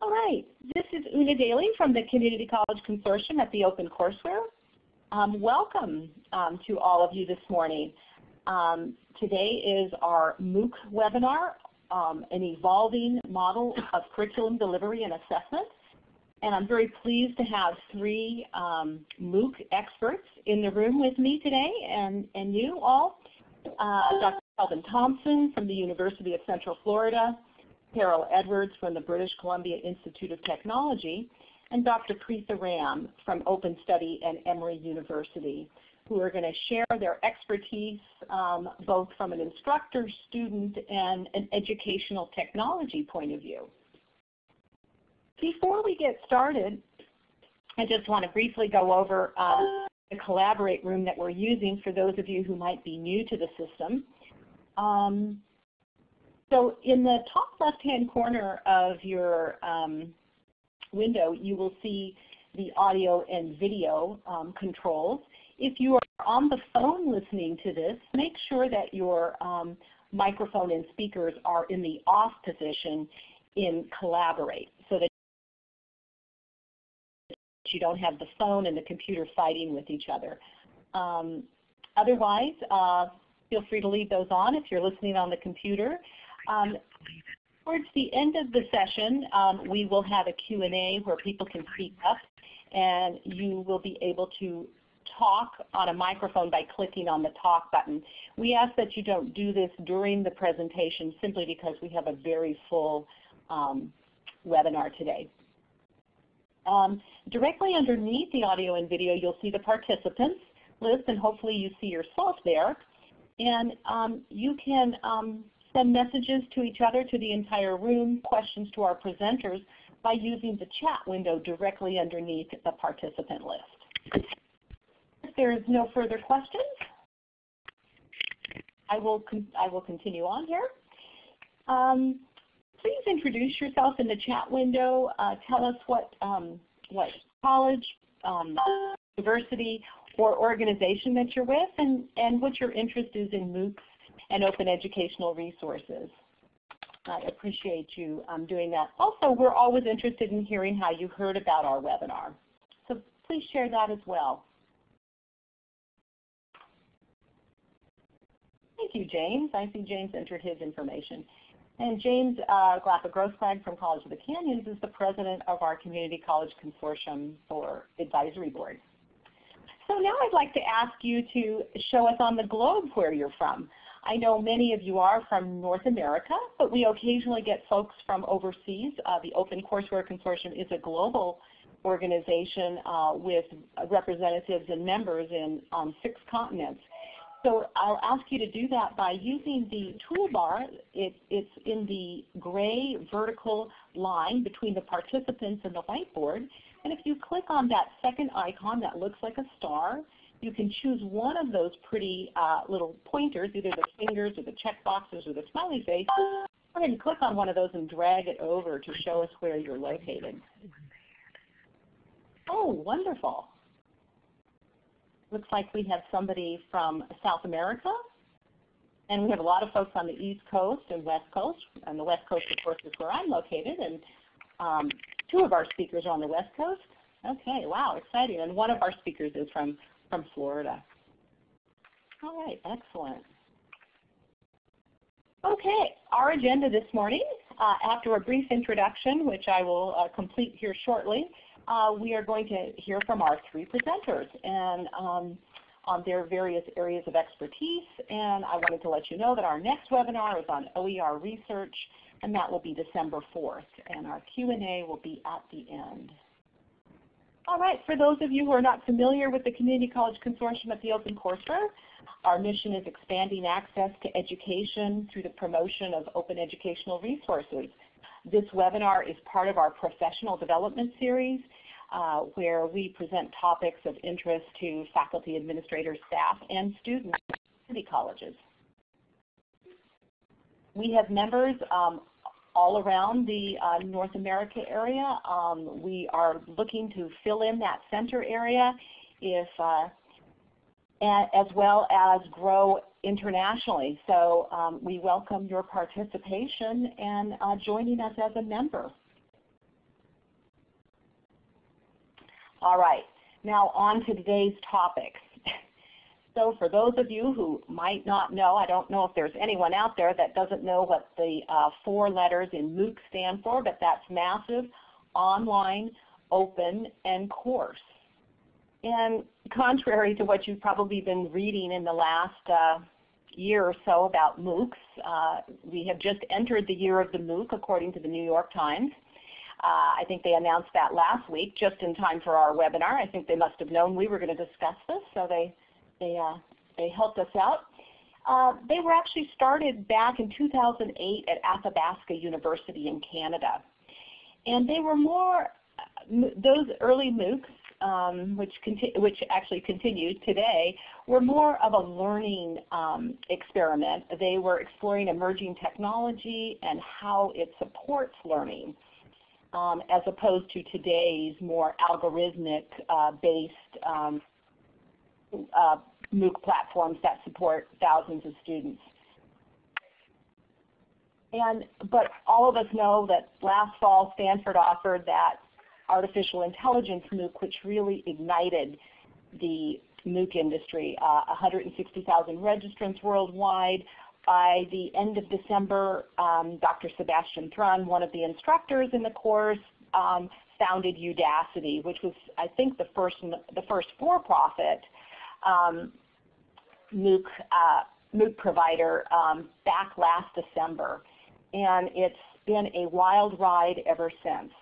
All right, this is Una Daly from the Community College Consortium at the OpenCourseWare. Um, welcome um, to all of you this morning. Um, today is our MOOC webinar, um, an evolving model of curriculum delivery and assessment. And I'm very pleased to have three um, MOOC experts in the room with me today and, and you all. Uh, Dr. Kelvin Thompson from the University of Central Florida, Carol Edwards from the British Columbia Institute of Technology, and Dr. Preetha Ram from Open Study and Emory University, who are going to share their expertise um, both from an instructor, student, and an educational technology point of view. Before we get started, I just want to briefly go over uh, the Collaborate room that we're using for those of you who might be new to the system. Um, so in the top left-hand corner of your um, window, you will see the audio and video um, controls. If you are on the phone listening to this, make sure that your um, microphone and speakers are in the off position in Collaborate so that you don't have the phone and the computer fighting with each other. Um, otherwise, uh, feel free to leave those on if you're listening on the computer. Um, towards the end of the session, um, we will have a Q&A where people can speak up and you will be able to talk on a microphone by clicking on the talk button. We ask that you don't do this during the presentation simply because we have a very full um, webinar today. Um, directly underneath the audio and video, you'll see the participants list, and hopefully you see yourself there. And um, you can um, send messages to each other, to the entire room, questions to our presenters by using the chat window directly underneath the participant list. If there is no further questions, I will, I will continue on here. Um, please introduce yourself in the chat window. Uh, tell us what, um, what college, um, university, or organization that you're with and, and what your interest is in MOOCs and open educational resources. I appreciate you um, doing that. Also, we're always interested in hearing how you heard about our webinar. So please share that as well. Thank you, James. I see James entered his information. And James uh, Glapa-Grossklag from College of the Canyons is the president of our Community College Consortium for Advisory Board. So now I'd like to ask you to show us on the globe where you're from. I know many of you are from North America, but we occasionally get folks from overseas. Uh, the OpenCourseWare Consortium is a global organization uh, with representatives and members in um, six continents. So I'll ask you to do that by using the toolbar. It, it's in the gray vertical line between the participants and the whiteboard. And if you click on that second icon that looks like a star, you can choose one of those pretty uh, little pointers, either the fingers or the check boxes or the smiley face. Go ahead and click on one of those and drag it over to show us where you're located. Oh, wonderful. Looks like we have somebody from South America. And we have a lot of folks on the East Coast and West Coast. And the West Coast, of course, is where I'm located. And um, two of our speakers are on the West Coast. Okay, wow, exciting. And one of our speakers is from from Florida. All right, excellent. Okay, our agenda this morning, uh, after a brief introduction, which I will uh, complete here shortly, uh, we are going to hear from our three presenters and um, on their various areas of expertise. And I wanted to let you know that our next webinar is on OER research, and that will be December 4th. And our Q&A will be at the end. All right, for those of you who are not familiar with the Community College Consortium at the OpenCourseWare, our mission is expanding access to education through the promotion of open educational resources. This webinar is part of our professional development series uh, where we present topics of interest to faculty, administrators, staff, and students at community colleges. We have members um, all around the uh, North America area. Um, we are looking to fill in that center area if, uh, as well as grow internationally. So um, we welcome your participation and uh, joining us as a member. All right, now on to today's topics. So for those of you who might not know, I don't know if there's anyone out there that doesn't know what the uh, four letters in MOOC stand for, but that's Massive, Online, Open, and Course. And contrary to what you've probably been reading in the last uh, year or so about MOOCs, uh, we have just entered the year of the MOOC according to the New York Times. Uh, I think they announced that last week just in time for our webinar. I think they must have known we were going to discuss this, so they they, uh, they helped us out. Uh, they were actually started back in 2008 at Athabasca University in Canada. And they were more, those early MOOCs, um, which, which actually continued today, were more of a learning um, experiment. They were exploring emerging technology and how it supports learning. Um, as opposed to today's more algorithmic uh, based um, uh, MOOC platforms that support thousands of students. And, but all of us know that last fall Stanford offered that artificial intelligence MOOC which really ignited the MOOC industry. Uh, 160,000 registrants worldwide. By the end of December, um, Dr. Sebastian Thrun, one of the instructors in the course, um, founded Udacity, which was I think the first the first for-profit um, MOOC, uh, MOOC provider um, back last December. And it's been a wild ride ever since.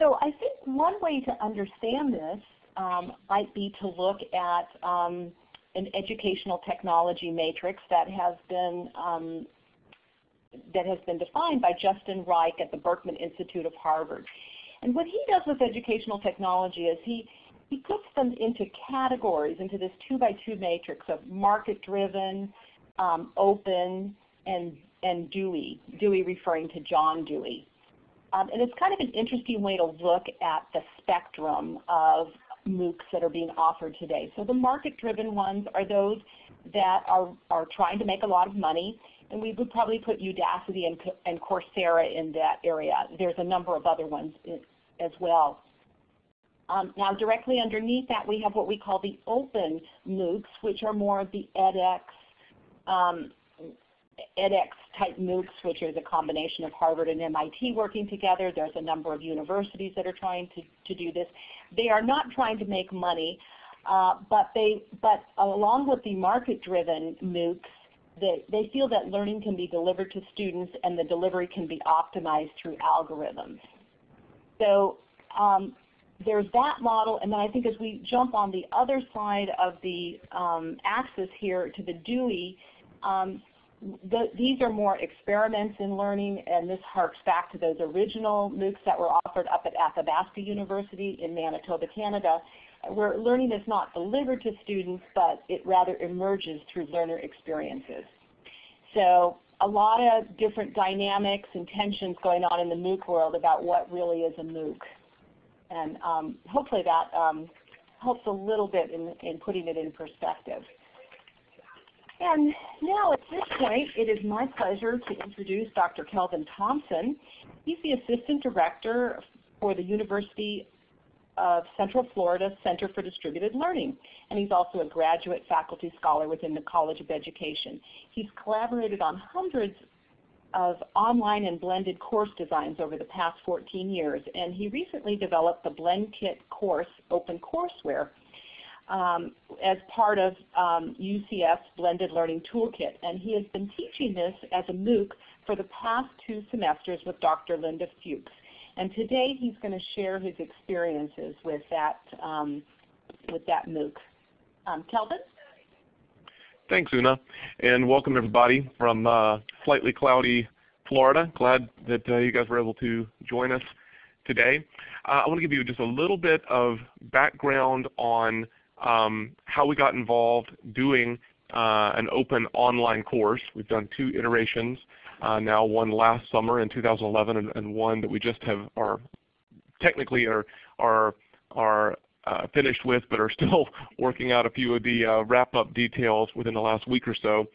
So I think one way to understand this um, might be to look at um, an educational technology matrix that has been um, that has been defined by Justin Reich at the Berkman Institute of Harvard. And what he does with educational technology is he he puts them into categories, into this two by two matrix of market-driven, um, open, and, and Dewey, Dewey referring to John Dewey. Um, and it's kind of an interesting way to look at the spectrum of MOOCs that are being offered today. So the market-driven ones are those that are, are trying to make a lot of money, and we would probably put Udacity and, and Coursera in that area. There's a number of other ones as well. Um, now directly underneath that we have what we call the open MOOCs, which are more of the edX, um, edX type MOOCs, which is a combination of Harvard and MIT working together. There's a number of universities that are trying to, to do this. They are not trying to make money, uh, but, they, but along with the market-driven MOOCs, they, they feel that learning can be delivered to students and the delivery can be optimized through algorithms. So um, there's that model, and then I think as we jump on the other side of the um, axis here to the Dewey, um, the, these are more experiments in learning, and this harks back to those original MOOCs that were offered up at Athabasca University in Manitoba, Canada, where learning is not delivered to students, but it rather emerges through learner experiences. So a lot of different dynamics and tensions going on in the MOOC world about what really is a MOOC. And um, hopefully that um, helps a little bit in, in putting it in perspective. And now at this point, it is my pleasure to introduce Dr. Kelvin Thompson. He's the Assistant Director for the University of Central Florida Center for Distributed Learning. And he's also a graduate faculty scholar within the College of Education. He's collaborated on hundreds of online and blended course designs over the past 14 years, and he recently developed the BlendKit course open courseware um, as part of um, UCF's Blended Learning Toolkit. And he has been teaching this as a MOOC for the past two semesters with Dr. Linda Futch. And today he's going to share his experiences with that, um, with that MOOC. Um, Kelvin? Thanks, Una, and welcome everybody from uh, slightly cloudy Florida. Glad that uh, you guys were able to join us today. Uh, I want to give you just a little bit of background on um, how we got involved doing uh, an open online course. We've done two iterations uh, now, one last summer in 2011 and, and, one that we just have are technically are, are, are finished with, but are still working out a few of the uh, wrap-up details within the last week or so.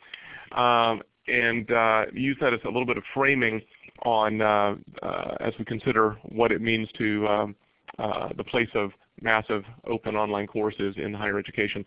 Um, and uh, use that as a little bit of framing on uh, uh, as we consider what it means to um, uh, the place of massive open online courses in higher education.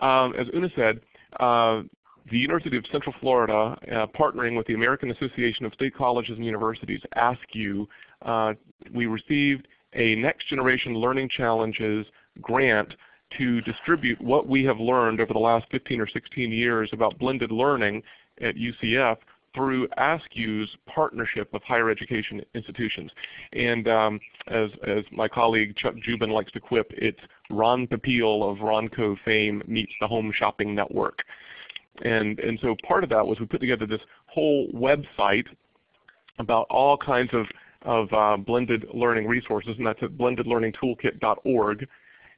Um, as Una said, uh, the University of Central Florida, uh, partnering with the American Association of State Colleges and Universities, ASCU, uh, we received a Next Generation Learning Challenges grant to distribute what we have learned over the last 15 or 16 years about blended learning at UCF through ASCU's partnership of higher education institutions. And um, as, as my colleague Chuck Dziuban likes to quip, it's Ron Popeil of Ronco fame meets the Home Shopping Network. And, and so part of that was we put together this whole website about all kinds of, of uh, blended learning resources, and that's at blendedlearningtoolkit.org.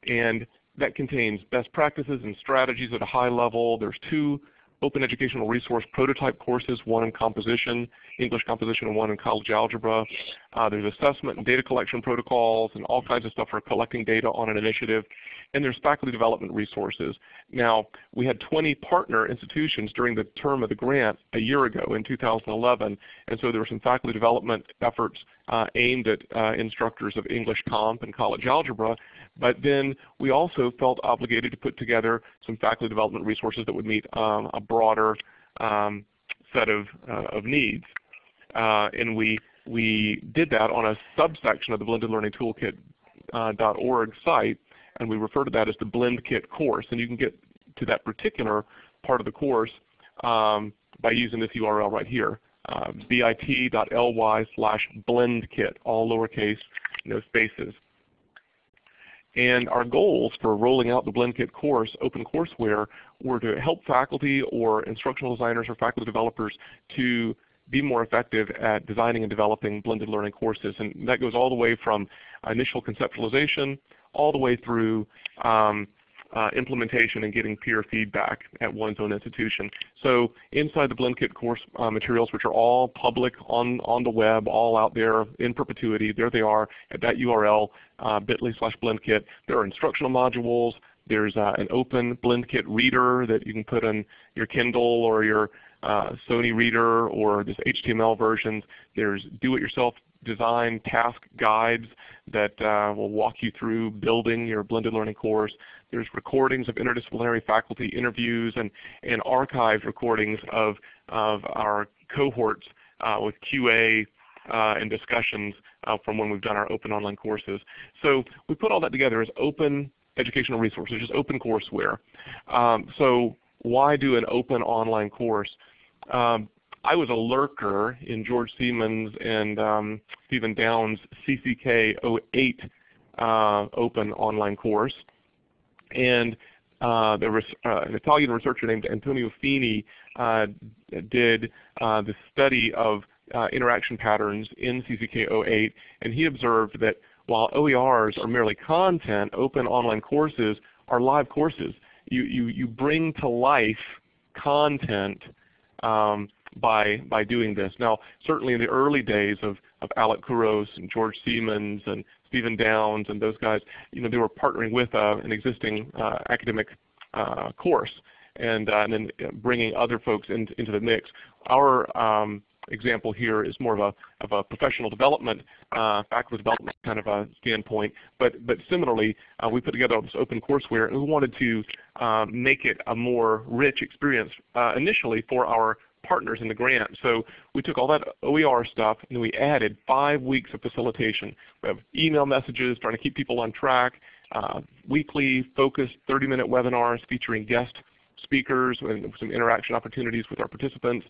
And that contains best practices and strategies at a high level. There's two open educational resource prototype courses, one in composition, English composition, and one in college algebra. Uh, there's assessment and data collection protocols and all kinds of stuff for collecting data on an initiative. And there's faculty development resources. Now, we had 20 partner institutions during the term of the grant a year ago in 2011. And so there were some faculty development efforts uh, aimed at uh, instructors of English comp and college algebra. But then we also felt obligated to put together some faculty development resources that would meet um, a broader um, set of, uh, of needs. Uh, and we, we did that on a subsection of the Blended Learning Toolkit.org uh, site, and we refer to that as the BlendKit course. And you can get to that particular part of the course um, by using this URL right here, uh, bit.ly slash blendkit, all lowercase, no spaces. And our goals for rolling out the BlendKit course, OpenCourseWare, were to help faculty or instructional designers or faculty developers to be more effective at designing and developing blended learning courses. And that goes all the way from initial conceptualization all the way through um, uh, implementation and getting peer feedback at one's own institution. So inside the BlendKit course uh, materials, which are all public on, on the web, all out there in perpetuity, there they are at that URL, uh, bit.ly slash BlendKit. There are instructional modules. There's uh, an open BlendKit reader that you can put on your Kindle or your uh, Sony Reader or this HTML versions. There's do-it-yourself design task guides that uh, will walk you through building your blended learning course. There's recordings of interdisciplinary faculty interviews and, and archived recordings of, of our cohorts uh, with QA uh, and discussions uh, from when we've done our open online courses. So we put all that together as open educational resources, just open courseware. Um, so why do an open online course? Um, I was a lurker in George Siemens and um, Stephen Downes' CCK 08 uh, open online course. And uh, there was uh, an Italian researcher named Antonio Fini uh, did uh, the study of uh, interaction patterns in CCK 08, and he observed that while OERs are merely content, open online courses are live courses. You, you, you bring to life content um, by, by doing this. Now, certainly in the early days of, of Alec Couros and George Siemens and Stephen Downes and those guys, you know, they were partnering with uh, an existing uh, academic uh, course and, uh, and then bringing other folks in, into the mix. Our um, example here is more of a, of a professional development, uh, faculty development kind of a standpoint. But, but similarly, uh, we put together this open courseware and we wanted to uh, make it a more rich experience uh, initially for our partners in the grant. So we took all that OER stuff and we added five weeks of facilitation. We have email messages trying to keep people on track, uh, weekly focused 30-minute webinars featuring guest speakers and some interaction opportunities with our participants,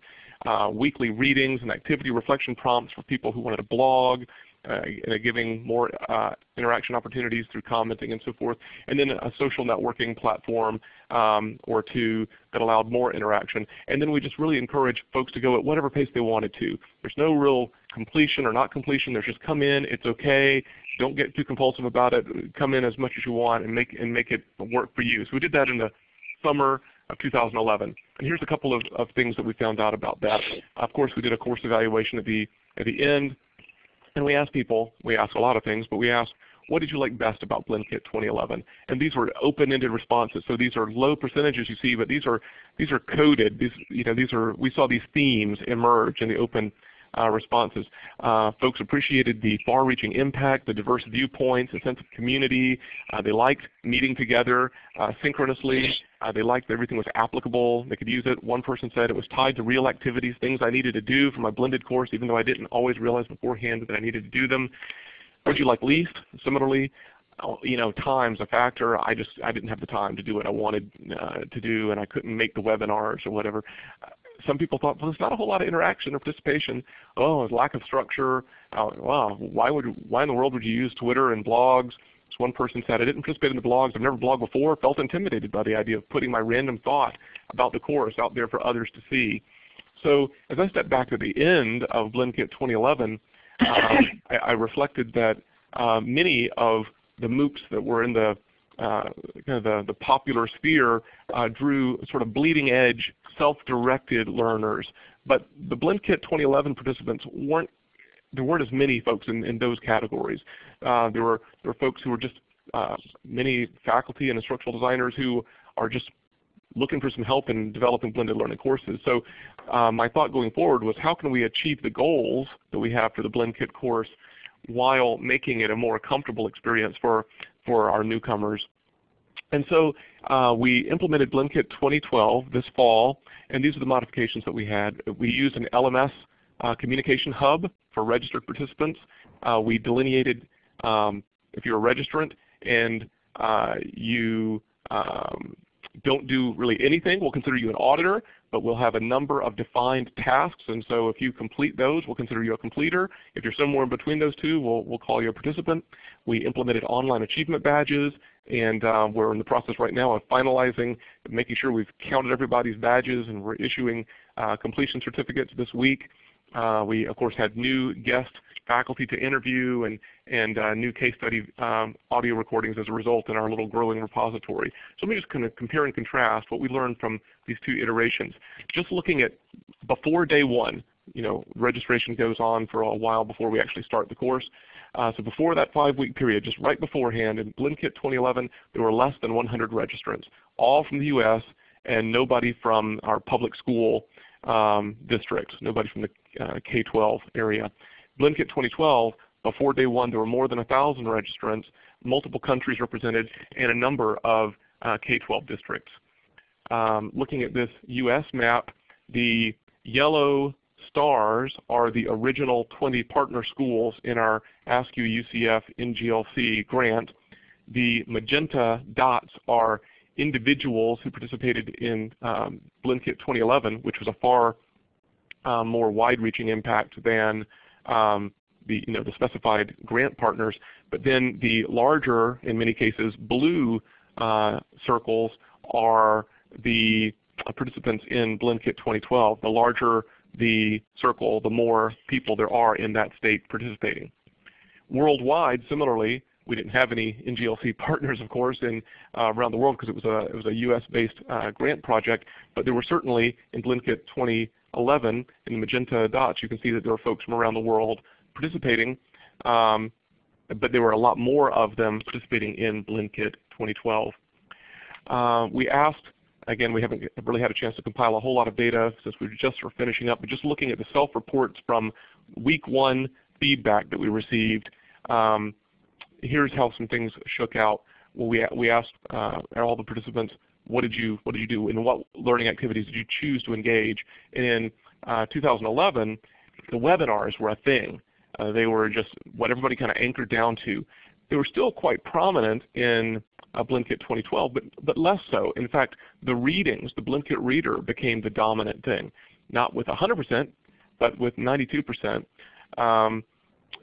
uh, weekly readings and activity reflection prompts for people who wanted to blog, uh, giving more uh, interaction opportunities through commenting and so forth, and then a social networking platform um, or two that allowed more interaction. And then we just really encourage folks to go at whatever pace they wanted to. There's no real completion or not completion. There's just come in, it's okay. Don't get too compulsive about it. Come in as much as you want and make and make it work for you. So we did that in the summer of 2011. And here's a couple of, of things that we found out about that. Of course, we did a course evaluation at the at the end. And we asked people, we asked a lot of things, but we asked, what did you like best about BlendKit 2011? And these were open-ended responses. So these are low percentages you see, but these are these are coded. These you know these are we saw these themes emerge in the open uh, responses. Uh, folks appreciated the far-reaching impact, the diverse viewpoints, a sense of community. Uh, they liked meeting together uh, synchronously. Uh, they liked that everything was applicable. They could use it. One person said it was tied to real activities, things I needed to do for my blended course, even though I didn't always realize beforehand that I needed to do them. What you like least? Similarly, oh, you know, time's a factor. I just I didn't have the time to do what I wanted uh, to do, and I couldn't make the webinars or whatever some people thought, well, there's not a whole lot of interaction or participation. Oh, there's lack of structure. Oh, wow, why would why in the world would you use Twitter and blogs? So one person said, I didn't participate in the blogs. I've never blogged before. Felt intimidated by the idea of putting my random thought about the course out there for others to see. So as I stepped back to the end of BlendKit 2011, um, I, I, reflected that uh, many of the MOOCs that were in the uh, kind of the, the popular sphere uh, drew sort of bleeding edge self-directed learners. But the BlendKit 2011 participants weren't there weren't as many folks in, in those categories. Uh, there were there were folks who were just uh, many faculty and instructional designers who are just looking for some help in developing blended learning courses. So uh, my thought going forward was how can we achieve the goals that we have for the BlendKit course while making it a more comfortable experience for, for our newcomers. And so uh, we implemented BlendKit 2012 this fall, and these are the modifications that we had. We used an LMS uh, communication hub for registered participants. Uh, we delineated um, if you're a registrant and uh, you um, don't do really anything, we'll consider you an auditor, but we'll have a number of defined tasks. And so if you complete those, we'll consider you a completer. If you're somewhere in between those two, we'll, we'll call you a participant. We implemented online achievement badges, and uh, we're in the process right now of finalizing, making sure we've counted everybody's badges, and we're issuing uh, completion certificates this week. Uh, we, of course, had new guest faculty to interview and, and uh, new case study um, audio recordings as a result in our little growing repository. So let me just kind of compare and contrast what we learned from these two iterations. Just looking at before day one, you know, registration goes on for a while before we actually start the course. Uh, so before that five-week period, just right beforehand, in BlendKit 2011, there were less than 100 registrants, all from the U.S. and nobody from our public school um, districts, nobody from the uh, K-12 area. BlendKit 2012, before day one, there were more than 1,000 registrants, multiple countries represented, and a number of uh, K-12 districts. Um, looking at this U.S. map, the yellow stars are the original 20 partner schools in our ASCU UCF NGLC grant. The magenta dots are individuals who participated in um, BlendKit 2011, which was a far uh, more wide-reaching impact than um, the, you know, the specified grant partners. But then the larger, in many cases, blue uh, circles are the participants in BlendKit 2012. The larger the circle, the more people there are in that state participating. Worldwide, similarly, we didn't have any NGLC partners, of course, in, uh, around the world because it was a, it was a US-based uh, grant project, but there were certainly in BlendKit 2011 in the magenta dots, you can see that there are folks from around the world participating, um, but there were a lot more of them participating in BlendKit 2012. Uh, we asked Again, we haven't really had a chance to compile a whole lot of data since we just were finishing up, but just looking at the self-reports from week one feedback that we received, um, here's how some things shook out. Well, we, we asked uh, all the participants, what did you what did you do and what learning activities did you choose to engage? And in uh, 2011, the webinars were a thing. Uh, they were just what everybody kind of anchored down to. They were still quite prominent in uh, BlendKit 2012, but, but less so. In fact, the readings, the BlendKit Reader became the dominant thing, not with 100%, but with 92%. Um,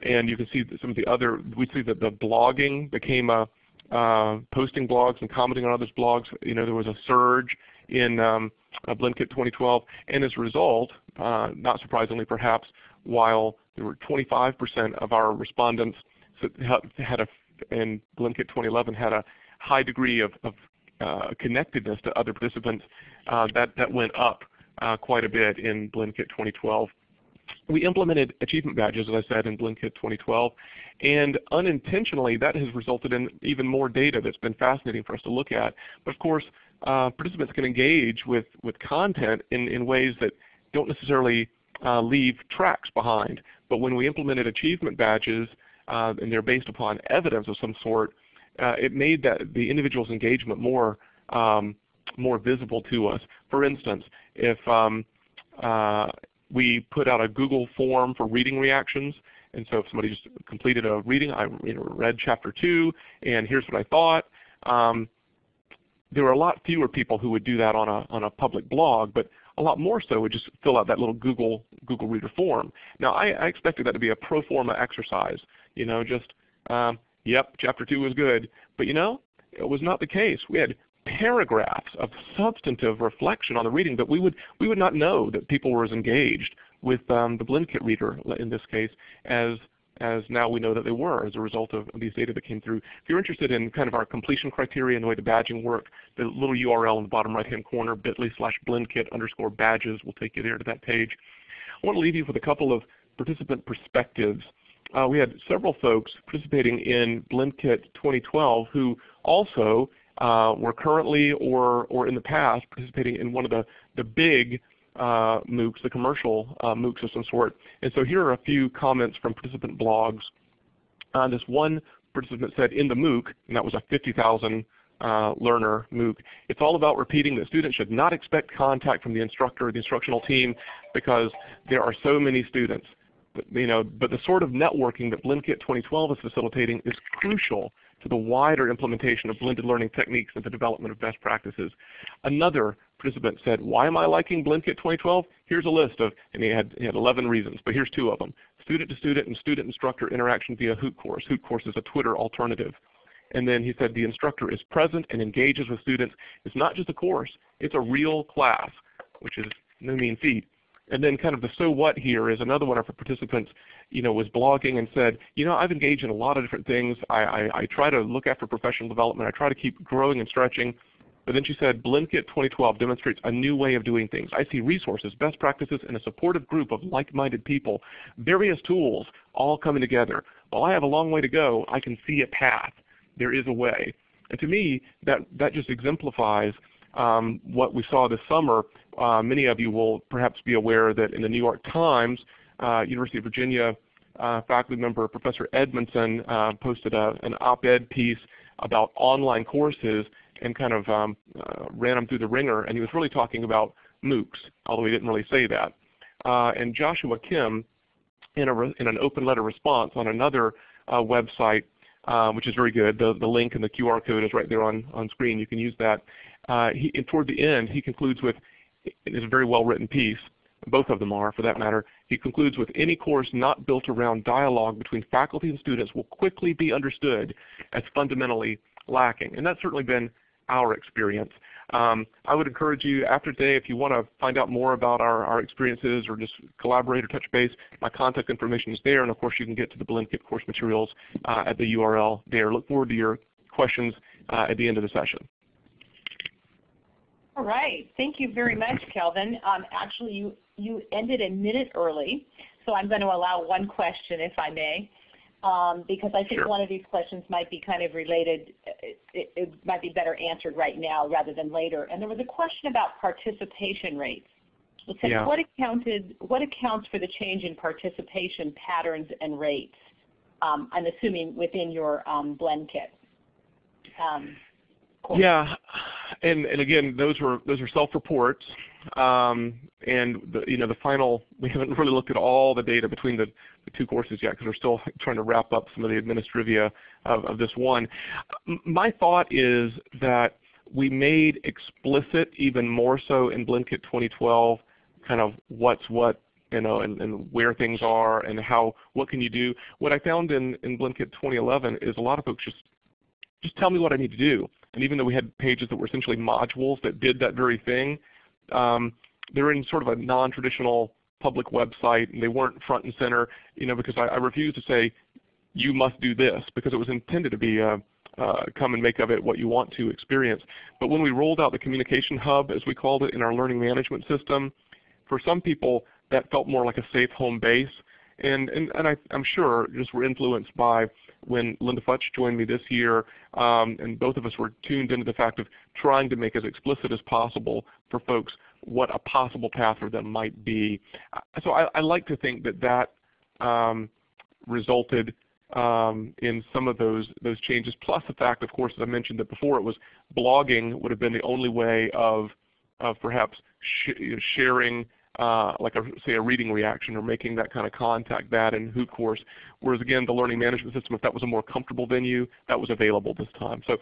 and you can see some of the other, we see that the blogging became a, uh, posting blogs and commenting on others' blogs. You know, there was a surge in um, uh, BlendKit 2012, and as a result, uh, not surprisingly perhaps, while there were 25% of our respondents had a, in BlendKit 2011 had a high degree of, of uh, connectedness to other participants, uh, that, that went up uh, quite a bit in BlendKit 2012. We implemented achievement badges, as I said, in BlendKit 2012, and unintentionally that has resulted in even more data that's been fascinating for us to look at. But of course, uh, participants can engage with, with content in, in ways that don't necessarily uh, leave tracks behind. But when we implemented achievement badges, uh, and they're based upon evidence of some sort, uh, it made that the individual's engagement more um, more visible to us. For instance, if um, uh, we put out a Google form for reading reactions, and so if somebody just completed a reading, I read chapter 2, and here's what I thought, um, there were a lot fewer people who would do that on a, on a public blog, but a lot more so would just fill out that little Google Google Reader form. Now I, I expected that to be a pro forma exercise, you know, just um, yep, chapter two was good, but you know, it was not the case. We had paragraphs of substantive reflection on the reading, but we would we would not know that people were as engaged with um, the Blendkit reader in this case as as now we know that they were as a result of these data that came through. If you're interested in kind of our completion criteria and the way the badging work, the little URL in the bottom right hand corner, bit.ly slash blendkit underscore badges will take you there to that page. I want to leave you with a couple of participant perspectives. Uh, we had several folks participating in Blendkit 2012 who also were currently or, or in the past participating in one of the, the big uh, MOOCs, the commercial uh, MOOCs of some sort. And so here are a few comments from participant blogs. Uh, this one participant said in the MOOC, and that was a 50,000 uh, learner MOOC, it's all about repeating that students should not expect contact from the instructor or the instructional team because there are so many students. But, you know, but the sort of networking that Blendkit 2012 is facilitating is crucial to the wider implementation of blended learning techniques and the development of best practices. Another participant said, why am I liking Blendkit 2012? Here's a list of, and he had, he had 11 reasons, but here's two of them. Student to student and student instructor interaction via Hoot Course. Hoot Course is a Twitter alternative. And then he said the instructor is present and engages with students. It's not just a course, it's a real class, which is no mean feat. And then kind of the so what here is another one of our participants you know, was blogging and said, you know, I've engaged in a lot of different things. I, I, I try to look after professional development. I try to keep growing and stretching. But then she said, Blendkit 2012 demonstrates a new way of doing things. I see resources, best practices, and a supportive group of like-minded people, various tools all coming together. While I have a long way to go, I can see a path. There is a way. And to me, that, that just exemplifies um, what we saw this summer. Uh, many of you will perhaps be aware that in the New York Times, uh, University of Virginia uh, faculty member Professor Edmundson uh, posted a, an op-ed piece about online courses and kind of um, uh, ran them through the wringer. And he was really talking about MOOCs, although he didn't really say that. Uh, and Joshua Kim, in, a in, an open letter response on another uh, website, which is very good, the, the link and the QR code is right there on, on screen. You can use that. He, and toward the end, he concludes with, it is a very well written piece, both of them are for that matter. He concludes with any course not built around dialogue between faculty and students will quickly be understood as fundamentally lacking. And that's certainly been our experience. Um, I would encourage you after today, if you want to find out more about our, our experiences or just collaborate or touch base, my contact information is there. And of course, you can get to the Blendkit course materials uh, at the URL there. Look forward to your questions uh, at the end of the session. All right. Thank you very much, Kelvin. Um, actually, you you ended a minute early, so I'm going to allow one question, if I may, um, because I think sure. one of these questions might be kind of related. It, it, might be better answered right now rather than later. And there was a question about participation rates. It said, yeah. what, accounted, what accounts for the change in participation patterns and rates? Um, I'm assuming within your um, Blendkit. Um, yeah, and and again, those were those are self-reports, um, and the, you know the final. We haven't really looked at all the data between the, the two courses yet because we're still trying to wrap up some of the administrivia of, of this one. My thought is that we made explicit even more so in Blendkit 2012, kind of what's what you know, and, and, where things are and how, what can you do. What I found in, in Blendkit 2011 is a lot of folks just, just tell me what I need to do. And even though we had pages that were essentially modules that did that very thing, um, they're in sort of a non-traditional public website and they weren't front and center, you know, because I, I refuse to say you must do this because it was intended to be a, uh, come and make of it what you want to experience. But when we rolled out the communication hub, as we called it in our learning management system, for some people that felt more like a safe home base. And, and, and I, am sure just were influenced by when Linda Futch joined me this year, um, and both of us were tuned into the fact of trying to make as explicit as possible for folks what a possible path for them might be. So I, I like to think that that um, resulted um, in some of those those changes. Plus the fact, of course, as I mentioned that before, it was blogging would have been the only way of of perhaps sh sharing uh, like a, say a reading reaction or making that kind of contact, that in Hoot Course. Whereas again, the learning management system, if that was a more comfortable venue, that was available this time. So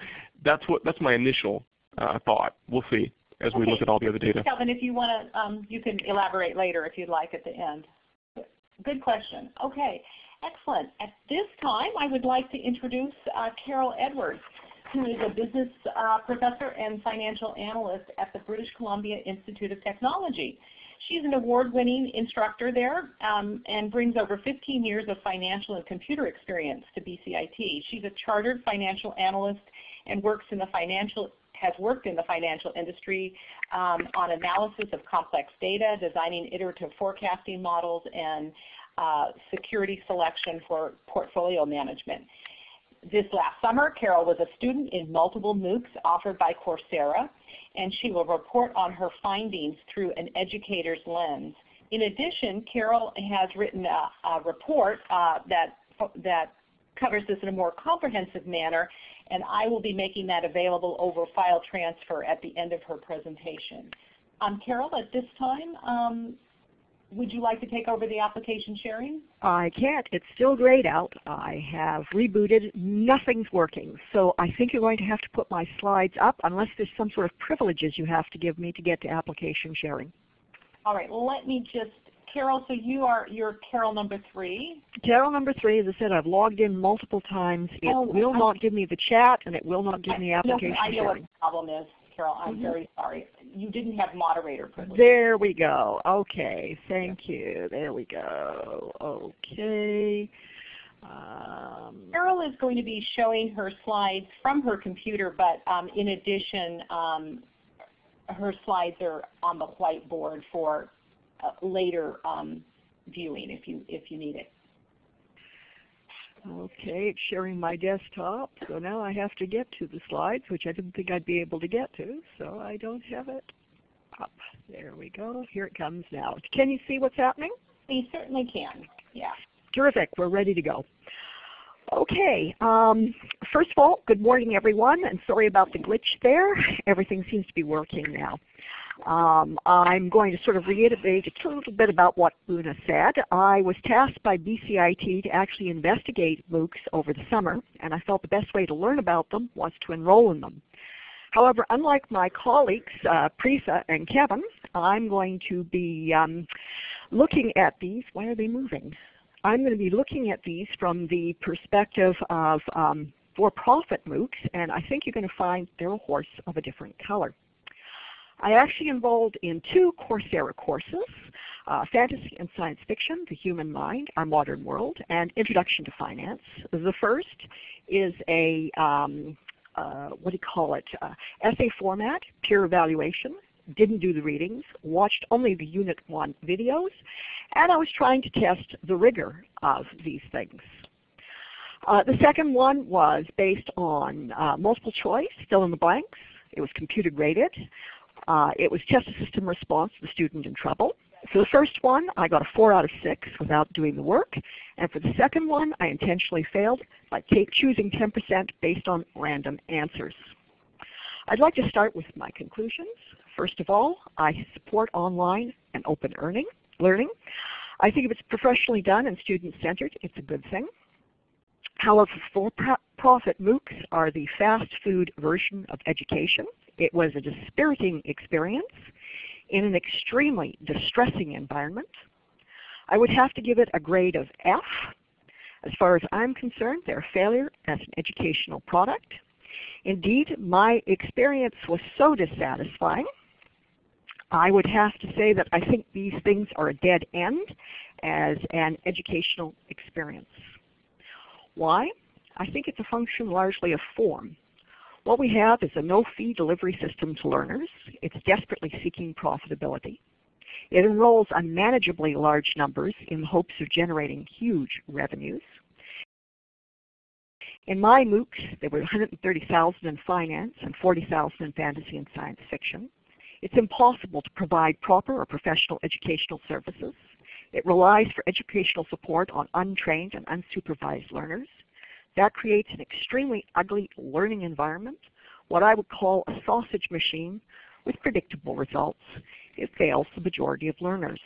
that's what that's my initial uh, thought. We'll see as okay. we look at all the other data. Kelvin, if you want to, um, you can elaborate later if you'd like at the end. Good question. Okay, excellent. At this time, I would like to introduce uh, Carol Edwards, who is a business uh, professor and financial analyst at the British Columbia Institute of Technology. She's an award-winning instructor there um, and brings over 15 years of financial and computer experience to BCIT. She's a chartered financial analyst and works in the financial has worked in the financial industry um, on analysis of complex data, designing iterative forecasting models, and uh, security selection for portfolio management. This last summer, Carol was a student in multiple MOOCs offered by Coursera, and she will report on her findings through an educator's lens. In addition, Carol has written a, a report uh, that, that covers this in a more comprehensive manner, and I will be making that available over file transfer at the end of her presentation. Um, Carol, at this time, um, would you like to take over the application sharing? I can't. It's still grayed out. I have rebooted. Nothing's working. So I think you're going to have to put my slides up unless there's some sort of privileges you have to give me to get to application sharing. All right. Let me just Carol, so you are you're Carol number three. Carol number three, as I said, I've logged in multiple times. It Oh, will I- not give me the chat, and it will not give me No, application I know what the problem is, Carol. I'm Mhm. very sorry. You didn't have moderator privilege. There we go. Okay, thank you. There we go. Okay. Um, Carol is going to be showing her slides from her computer, but um, in addition, um, her slides are on the whiteboard for uh, later um, viewing if you if you need it. Okay, it's sharing my desktop. So now I have to get to the slides, which I didn't think I'd be able to get to. So I don't have it up. There we go. Here it comes now. Can you see what's happening? We certainly can. Yeah. Terrific. We're ready to go. Okay. Um, first of all, good morning, everyone, and sorry about the glitch there. Everything seems to be working now. Um, I'm going to sort of reiterate a little bit about what Una said. I was tasked by BCIT to actually investigate MOOCs over the summer, and I felt the best way to learn about them was to enroll in them. However, unlike my colleagues, uh, Preetha and Kevin, I'm going to be um, looking at these. Why are they moving? I'm going to be looking at these from the perspective of um, for-profit MOOCs, and I think you're going to find they're a horse of a different color. I actually enrolled in two Coursera courses, uh, Fantasy and Science Fiction, The Human Mind, Our Modern World, and Introduction to Finance. The first is a, um, uh, what do you call it, uh, essay format, peer evaluation, didn't do the readings, watched only the Unit 1 videos, and I was trying to test the rigor of these things. Uh, the second one was based on uh, multiple choice, fill in the blanks. It was computer graded. Uh, it was test a system response to the student in trouble. For the first one, I got a 4 out of 6 without doing the work. And for the second one, I intentionally failed by choosing 10% based on random answers. I'd like to start with my conclusions. First of all, I support online and open earning, learning. I think if it's professionally done and student-centered, it's a good thing. However, for-profit MOOCs are the fast food version of education. It was a dispiriting experience in an extremely distressing environment. I would have to give it a grade of F. As far as I'm concerned, they're a failure as an educational product. Indeed, my experience was so dissatisfying, I would have to say that I think these things are a dead end as an educational experience. Why? I think it's a function largely of form. What we have is a no-fee delivery system to learners. It's desperately seeking profitability. It enrolls unmanageably large numbers in hopes of generating huge revenues. In my MOOCs, there were 130,000 in finance and 40,000 in fantasy and science fiction. It's impossible to provide proper or professional educational services. It relies for educational support on untrained and unsupervised learners. That creates an extremely ugly learning environment, what I would call a sausage machine with predictable results. It fails the majority of learners.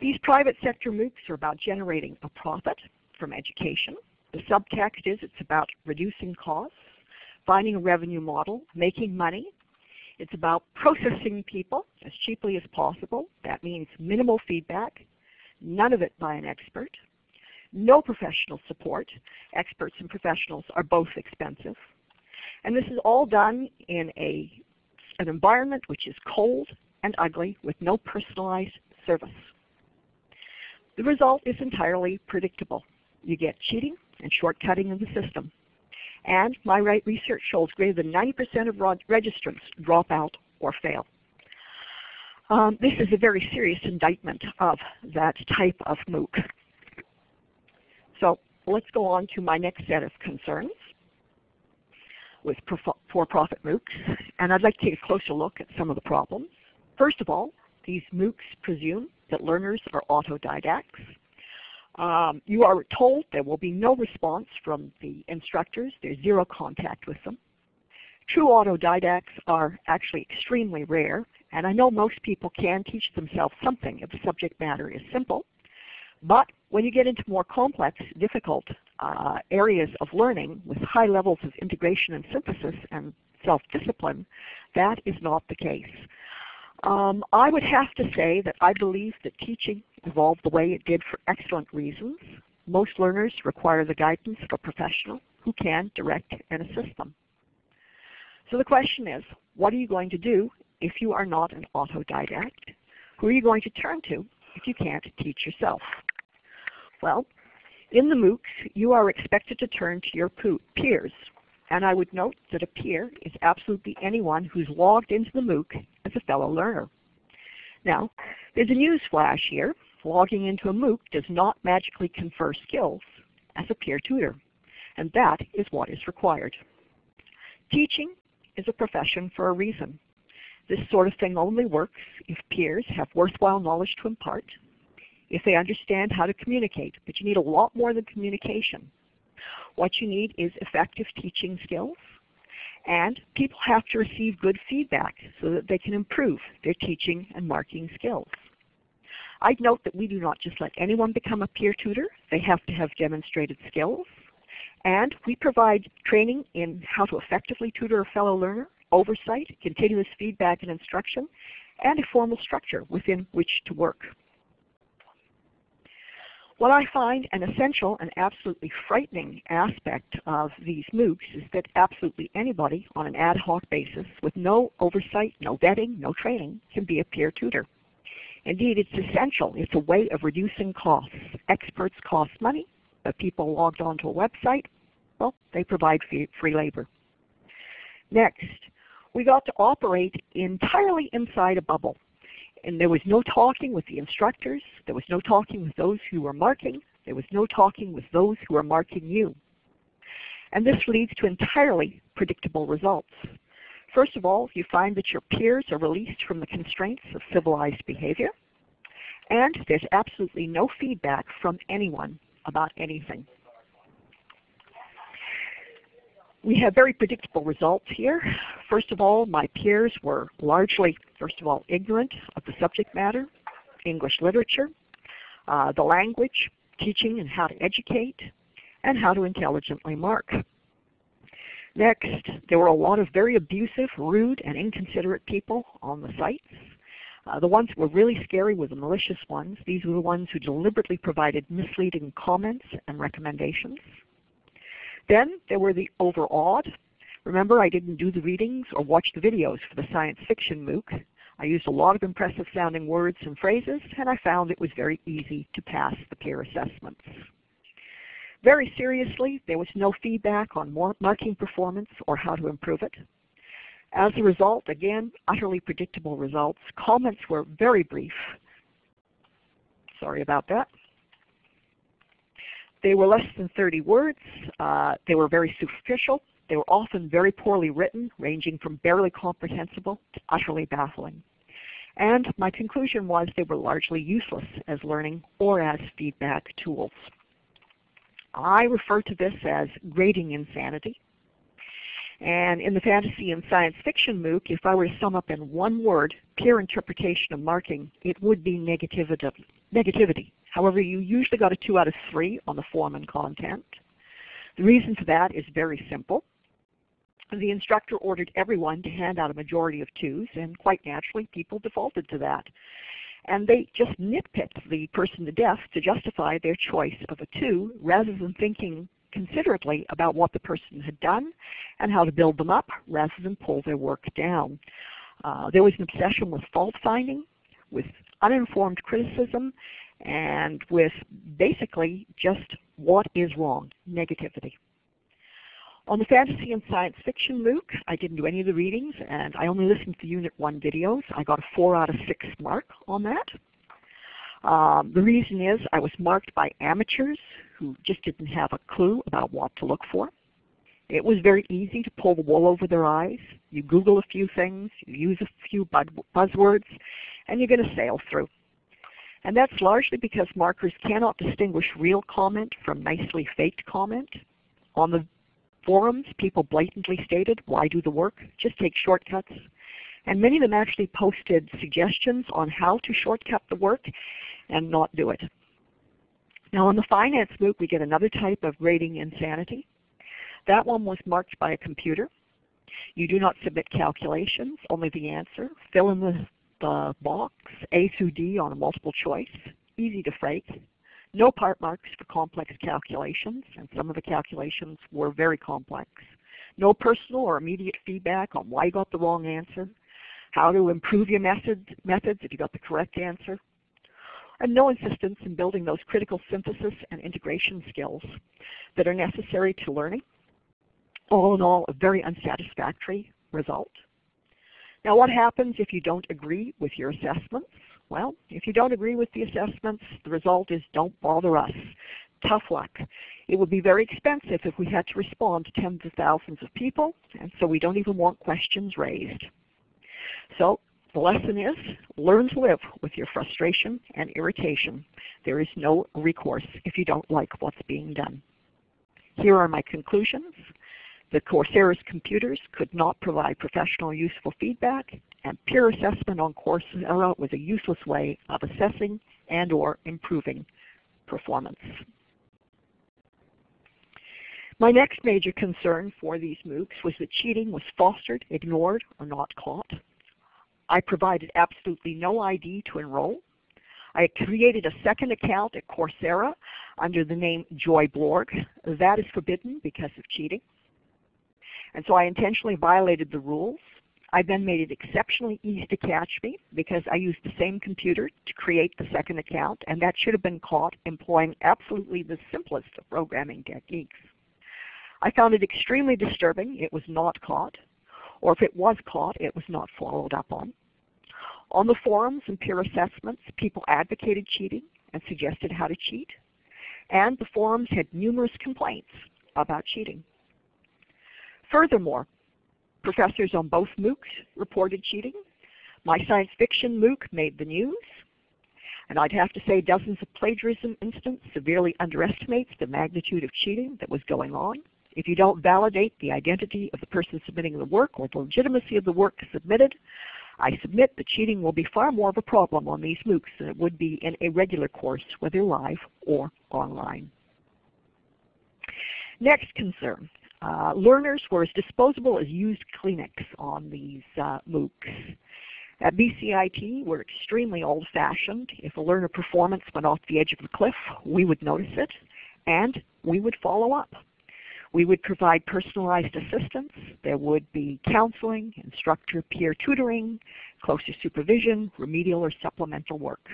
These private sector MOOCs are about generating a profit from education. The subtext is it's about reducing costs, finding a revenue model, making money. It's about processing people as cheaply as possible. That means minimal feedback, none of it by an expert, no professional support. Experts and professionals are both expensive. And this is all done in a, an environment which is cold and ugly with no personalized service. The result is entirely predictable. You get cheating and shortcutting in the system. And my right research shows greater than 90% of registrants drop out or fail. Um, this is a very serious indictment of that type of MOOC. So let's go on to my next set of concerns with for-profit MOOCs, and I'd like to take a closer look at some of the problems. First of all, these MOOCs presume that learners are autodidacts. Um, you are told there will be no response from the instructors. There's zero contact with them. True autodidacts are actually extremely rare, and I know most people can teach themselves something if the subject matter is simple. But when you get into more complex, difficult uh, areas of learning with high levels of integration and synthesis and self-discipline, that is not the case. Um, I would have to say that I believe that teaching evolved the way it did for excellent reasons. Most learners require the guidance of a professional who can direct and assist them. So the question is, what are you going to do if you are not an autodidact? Who are you going to turn to if you can't teach yourself? Well, in the MOOCs, you are expected to turn to your peers. And I would note that a peer is absolutely anyone who's logged into the MOOC as a fellow learner. Now, there's a news flash here. Logging into a MOOC does not magically confer skills as a peer tutor, and that is what is required. Teaching is a profession for a reason. This sort of thing only works if peers have worthwhile knowledge to impart, if they understand how to communicate, but you need a lot more than communication. What you need is effective teaching skills, and people have to receive good feedback so that they can improve their teaching and marking skills. I'd note that we do not just let anyone become a peer tutor. They have to have demonstrated skills. And we provide training in how to effectively tutor a fellow learner, oversight, continuous feedback and instruction, and a formal structure within which to work. What I find an essential and absolutely frightening aspect of these MOOCs is that absolutely anybody on an ad hoc basis with no oversight, no vetting, no training can be a peer tutor. Indeed, it's essential. It's a way of reducing costs. Experts cost money, but people logged onto a website, well, they provide free, free labor. Next, we got to operate entirely inside a bubble and there was no talking with the instructors. There was no talking with those who were marking. There was no talking with those who were marking you. And this leads to entirely predictable results. First of all, you find that your peers are released from the constraints of civilized behavior, and there's absolutely no feedback from anyone about anything. We have very predictable results here. First of all, my peers were largely, first of all, ignorant of the subject matter, English literature, uh, the language, teaching and how to educate, and how to intelligently mark. Next, there were a lot of very abusive, rude, and inconsiderate people on the sites. Uh, the ones that were really scary were the malicious ones. These were the ones who deliberately provided misleading comments and recommendations. Then there were the overawed. Remember, I didn't do the readings or watch the videos for the science fiction MOOC. I used a lot of impressive sounding words and phrases, and I found it was very easy to pass the peer assessments. Very seriously, there was no feedback on marking performance or how to improve it. As a result, again, utterly predictable results. Comments were very brief. Sorry about that. They were less than 30 words. Uh, they were very superficial. They were often very poorly written, ranging from barely comprehensible to utterly baffling. And my conclusion was they were largely useless as learning or as feedback tools. I refer to this as grading insanity. And in the fantasy and science fiction MOOC, if I were to sum up in one word peer interpretation of marking, it would be negativity. However, you usually got a 2 out of 3 on the form and content. The reason for that is very simple. The instructor ordered everyone to hand out a majority of 2s, and quite naturally people defaulted to that. And they just nitpicked the person to death to justify their choice of a 2 rather than thinking considerately about what the person had done and how to build them up rather than pull their work down. Uh, there was an obsession with fault finding, with uninformed criticism, and with basically just what is wrong, negativity. On the fantasy and science fiction MOOC, I didn't do any of the readings and I only listened to Unit 1 videos. I got a 4 out of 6 mark on that. Um, the reason is I was marked by amateurs who just didn't have a clue about what to look for. It was very easy to pull the wool over their eyes. You Google a few things, you use a few buzzwords, and you're going to sail through. And that's largely because markers cannot distinguish real comment from nicely faked comment. On the forums, people blatantly stated, why do the work? Just take shortcuts. And many of them actually posted suggestions on how to shortcut the work and not do it. Now on the finance MOOC, we get another type of grading insanity. That one was marked by a computer. You do not submit calculations, only the answer. Fill in the, the box, A through D on a multiple choice. Easy to fake. No part marks for complex calculations, and some of the calculations were very complex. No personal or immediate feedback on why you got the wrong answer, how to improve your method, methods if you got the correct answer, and no insistence in building those critical synthesis and integration skills that are necessary to learning. All in all, a very unsatisfactory result. Now what happens if you don't agree with your assessments? Well, if you don't agree with the assessments, the result is don't bother us. Tough luck. It would be very expensive if we had to respond to tens of thousands of people, and so we don't even want questions raised. So the lesson is, learn to live with your frustration and irritation. There is no recourse if you don't like what's being done. Here are my conclusions. The Coursera's computers could not provide professional useful feedback, and peer assessment on Coursera was a useless way of assessing and or improving performance. My next major concern for these MOOCs was that cheating was fostered, ignored, or not caught. I provided absolutely no ID to enroll. I created a second account at Coursera under the name Joy Blorg. That is forbidden because of cheating. And so I intentionally violated the rules. I then made it exceptionally easy to catch me because I used the same computer to create the second account, and that should have been caught employing absolutely the simplest of programming techniques. I found it extremely disturbing. It was not caught or if it was caught, it was not followed up on. On the forums and peer assessments, people advocated cheating and suggested how to cheat, and the forums had numerous complaints about cheating. Furthermore, professors on both MOOCs reported cheating. My science fiction MOOC made the news, and I'd have to say dozens of plagiarism incidents severely underestimates the magnitude of cheating that was going on. If you don't validate the identity of the person submitting the work or the legitimacy of the work submitted, I submit that cheating will be far more of a problem on these MOOCs than it would be in a regular course, whether live or online. Next concern. Uh, learners were as disposable as used Kleenex on these uh, MOOCs. At BCIT, we're extremely old-fashioned. If a learner performance went off the edge of the cliff, we would notice it, and we would follow up. We would provide personalized assistance. There would be counseling, instructor peer tutoring, closer supervision, remedial or supplemental work.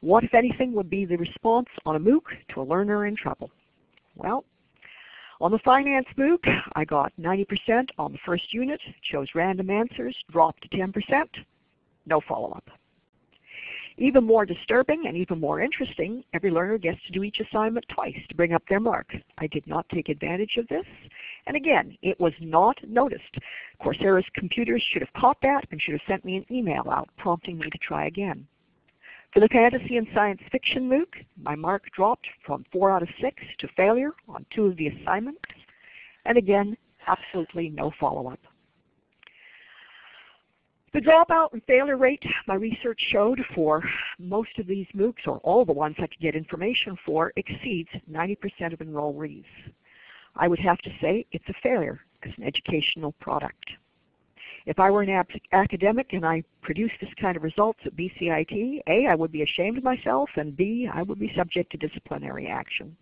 What, if anything, would be the response on a MOOC to a learner in trouble? Well, on the finance MOOC, I got 90% on the first unit, chose random answers, dropped to 10%, no follow-up. Even more disturbing and even more interesting, every learner gets to do each assignment twice to bring up their mark. I did not take advantage of this, and again, it was not noticed. Coursera's computers should have caught that and should have sent me an email out prompting me to try again. For the fantasy and science fiction MOOC, my mark dropped from 4 out of 6 to failure on two of the assignments, and again, absolutely no follow-up. The dropout and failure rate my research showed for most of these MOOCs, or all the ones I could get information for, exceeds 90% of enrollees. I would have to say it's a failure as an educational product. If I were an academic and I produced this kind of results at BCIT, A, I would be ashamed of myself, and B, I would be subject to disciplinary action.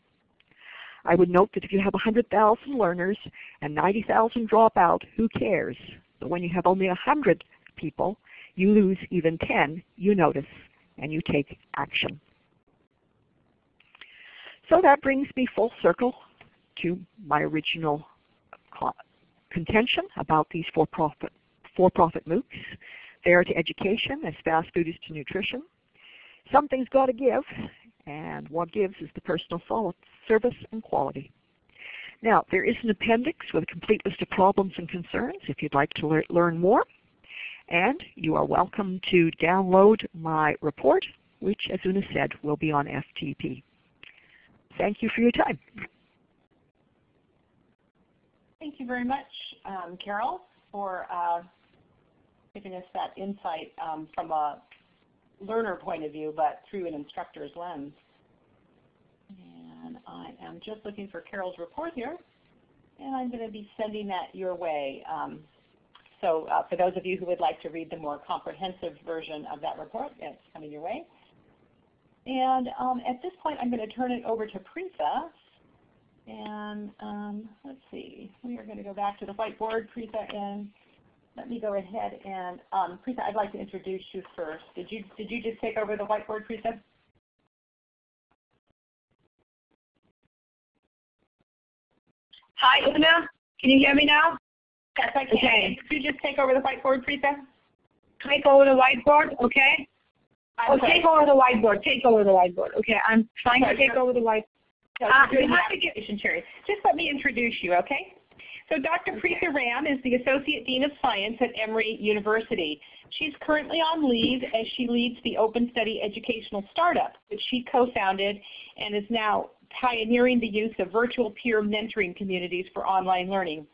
I would note that if you have 100,000 learners and 90,000 drop out, who cares? But when you have only 100 people, you lose even 10, you notice, and you take action. So that brings me full circle to my original contention about these for-profit for-profit MOOCs. They are to education as fast food is to nutrition. Something's got to give, and what gives is the personal service and quality. Now, there is an appendix with a complete list of problems and concerns if you'd like to le learn more. And you are welcome to download my report, which, as Una said, will be on FTP. Thank you for your time. Thank you very much, um, Carol, for uh, giving us that insight um, from a learner point of view, but through an instructor's lens. And I am just looking for Carol's report here, and I'm going to be sending that your way. Um, so uh, for those of you who would like to read the more comprehensive version of that report, it's coming your way. And um, at this point, I'm going to turn it over to Preetha. And um, let's see, we are going to go back to the whiteboard, Preetha, and let me go ahead and, um, I'd like to introduce you first. Did you, did you just take over the whiteboard, Preetha? Hi, Una. Can you hear me now? Yes, I can. Okay. Did you just take over the whiteboard, Preetha? Take over the whiteboard, okay. Oh, take over the whiteboard. Take over the whiteboard. Okay, I'm trying to take over the whiteboard. uh, you have to get, just let me introduce you, okay? So Dr. Preetha Ram is the Associate Dean of Science at Emory University. She's currently on leave as she leads the Open Study Educational Startup, which she co-founded and is now pioneering the use of virtual peer mentoring communities for online learning.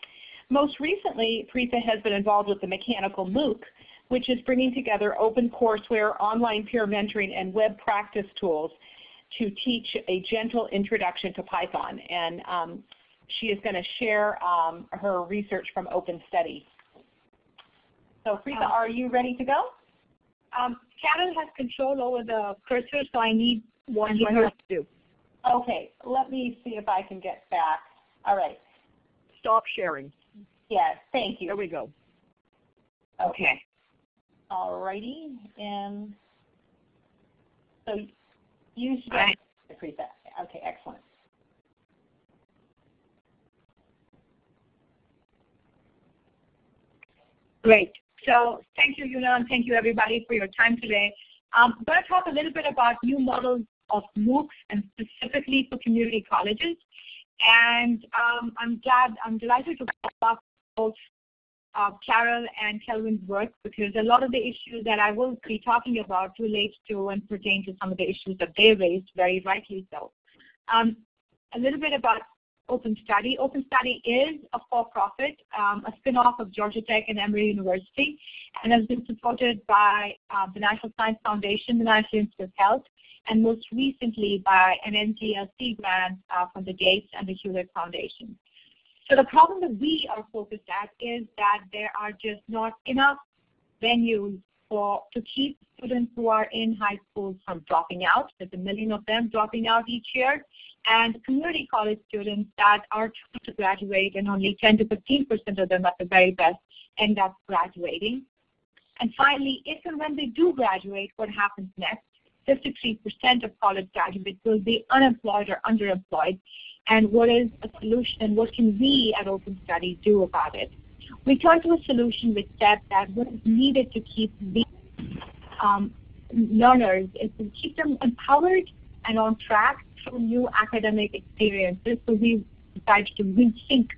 Most recently, Preetha has been involved with the Mechanical MOOC, which is bringing together open courseware, online peer mentoring, and web practice tools to teach a gentle introduction to Python. And um, she is going to share um, her research from Open Study. So Preetha, um, are you ready to go? Um, Carol has control over the cursor, so I need one for her to do. Okay, let me see if I can get back. All right. Stop sharing. Yes, thank you. There we go. Okay. All righty, and so you should get right. Preetha. Okay, excellent. Great. So thank you, Una, and thank you everybody for your time today. Um, I'm going to talk a little bit about new models of MOOCs and specifically for community colleges. And um, I'm glad, I'm delighted to talk about both uh, Carol and Kelvin's work because a lot of the issues that I will be talking about relate to and pertain to some of the issues that they raised, very rightly so. Um, a little bit about Open Study. Open Study is a for-profit, um, a spin-off of Georgia Tech and Emory University, and has been supported by uh, the National Science Foundation, the National Institute of Health, and most recently by an NGLC grant uh, from the Gates and the Hewlett Foundation. So the problem that we are focused at is that there are just not enough venues for to keep students who are in high school from dropping out. There's a million of them dropping out each year and community college students that are trying to graduate and only 10 to 15% of them at the very best end up graduating. And finally, if and when they do graduate, what happens next? 53% of college graduates will be unemployed or underemployed. And what is a solution? What can we at Open Study do about it? We turn to a solution which said that what is needed to keep these um, learners is to keep them empowered and on track through new academic experiences. So we decided to rethink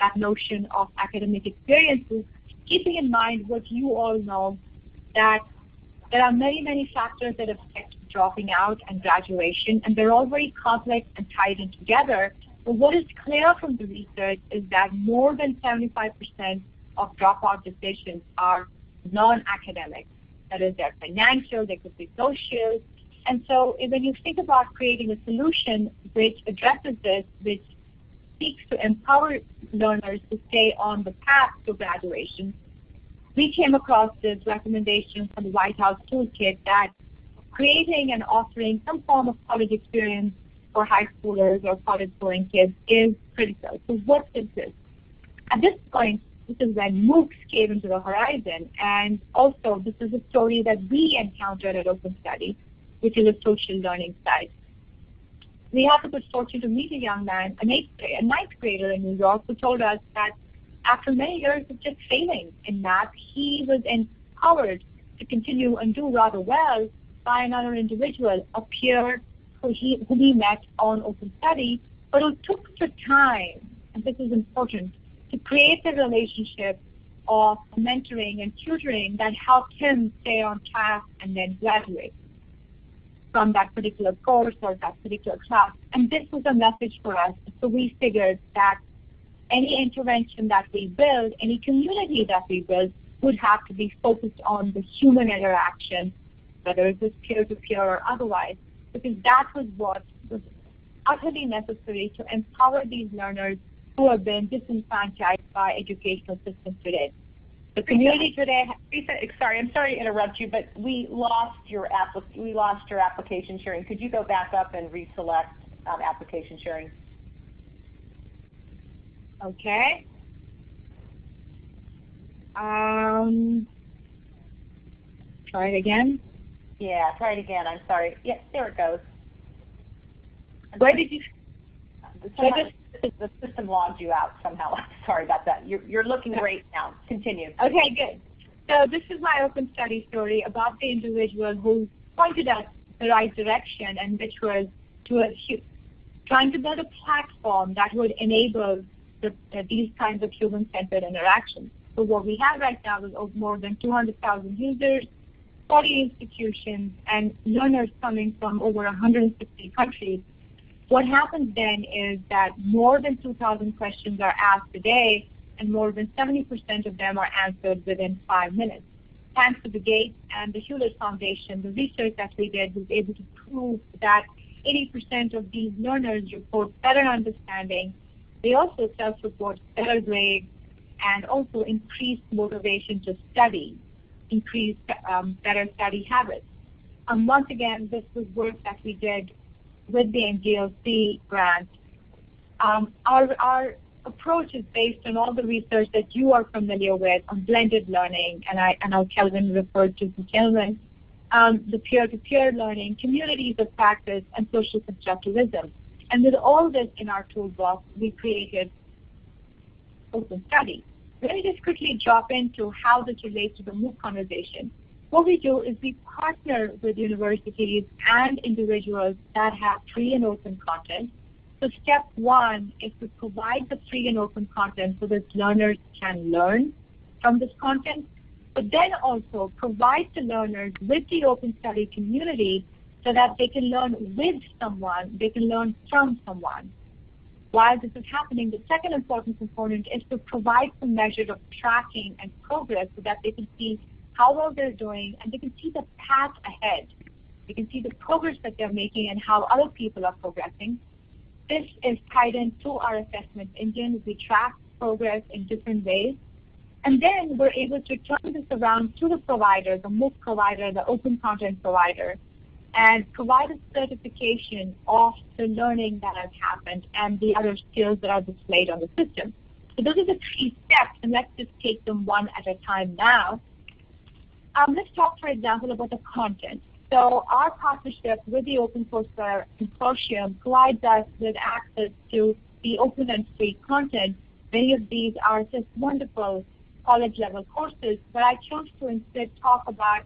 that notion of academic experiences, keeping in mind what you all know, that there are many, many factors that affect dropping out and graduation, and they're all very complex and tied in together. But what is clear from the research is that more than 75% of dropout decisions are non-academic. That is, they're financial, they could be social. And so eh, when you think about creating a solution which addresses this, which seeks to empower learners to stay on the path to graduation, we came across this recommendation from the White House Toolkit that creating and offering some form of college experience for high schoolers or college going kids is critical. So what is this? At this point, this is when MOOCs came into the horizon, and also this is a story that we encountered at Open Study, which is a social learning site. We had the good fortune to meet a young man, a ninth, a ninth grader in New York, who told us that after many years of just failing in math, he was empowered to continue and do rather well by another individual, a peer who he, who he met on Open Study, but who took the time, and this is important, to create the relationship of mentoring and tutoring that helped him stay on task and then graduate from that particular course or that particular class. And this was a message for us. So we figured that any intervention that we build, any community that we build, would have to be focused on the human interaction, whether it was peer-to-peer or otherwise, because that was what was utterly necessary to empower these learners who have been disenfranchised by educational systems today. The community today. Lisa, sorry, I'm sorry to interrupt you, but we lost your we lost your application sharing. Could you go back up and reselect um, application sharing? Okay. Um, try it again. Yeah, try it again. I'm sorry. Yeah, there it goes. Where did you? Somehow, the system logged you out somehow. Sorry about that. You're, you're looking great now. Continue. Okay, good. So this is my open study story about the individual who pointed us the right direction and which was to a, trying to build a platform that would enable the, uh, these kinds of human-centered interactions. So what we have right now is more than 200,000 users, 40 institutions, and learners coming from over 160 countries what happens then is that more than 2,000 questions are asked a day, and more than 70% of them are answered within five minutes. Thanks to the Gates and the Hewlett Foundation, the research that we did was able to prove that 80% of these learners report better understanding. They also self-report better grades and also increased motivation to study, increased um, better study habits. And once again, this was work that we did with the NGLC grant. Um, our, our approach is based on all the research that you are familiar with on blended learning, and I, and Kelvin referred to the Kelvin, um, the peer-to-peer learning, communities of practice, and social constructivism. And with all this in our toolbox, we created Open Study. Let me just quickly drop into how this relates to the MOOC conversation. What we do is we partner with universities and individuals that have free and open content. So step one is to provide the free and open content so that learners can learn from this content, but then also provide the learners with the open study community so that they can learn with someone, they can learn from someone. While this is happening, the second important component is to provide some measure of tracking and progress so that they can see how well they're doing, and they can see the path ahead. They can see the progress that they're making and how other people are progressing. This is tied into our assessment engine. We track progress in different ways. And then we're able to turn this around to the provider, the MOOC provider, the open content provider, and provide a certification of the learning that has happened and the other skills that are displayed on the system. So those are the three steps, and let's just take them one at a time now. Um, let's talk, for example, about the content. So our partnership with the Open OpenCourseware Consortium provides us with access to the open and free content. Many of these are just wonderful college-level courses, but I chose to instead talk about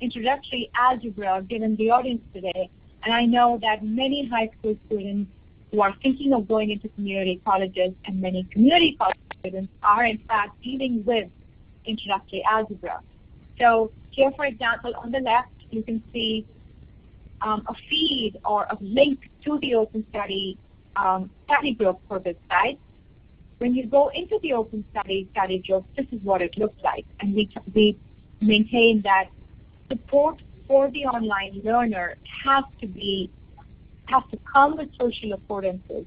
introductory algebra given the audience today. And I know that many high school students who are thinking of going into community colleges and many community college students are in fact dealing with introductory algebra. So here, for example, on the left, you can see um, a feed or a link to the Open Study um, study group for this site. When you go into the Open Study study group, this is what it looks like. And we, we maintain that support for the online learner has to be has to come with social affordances.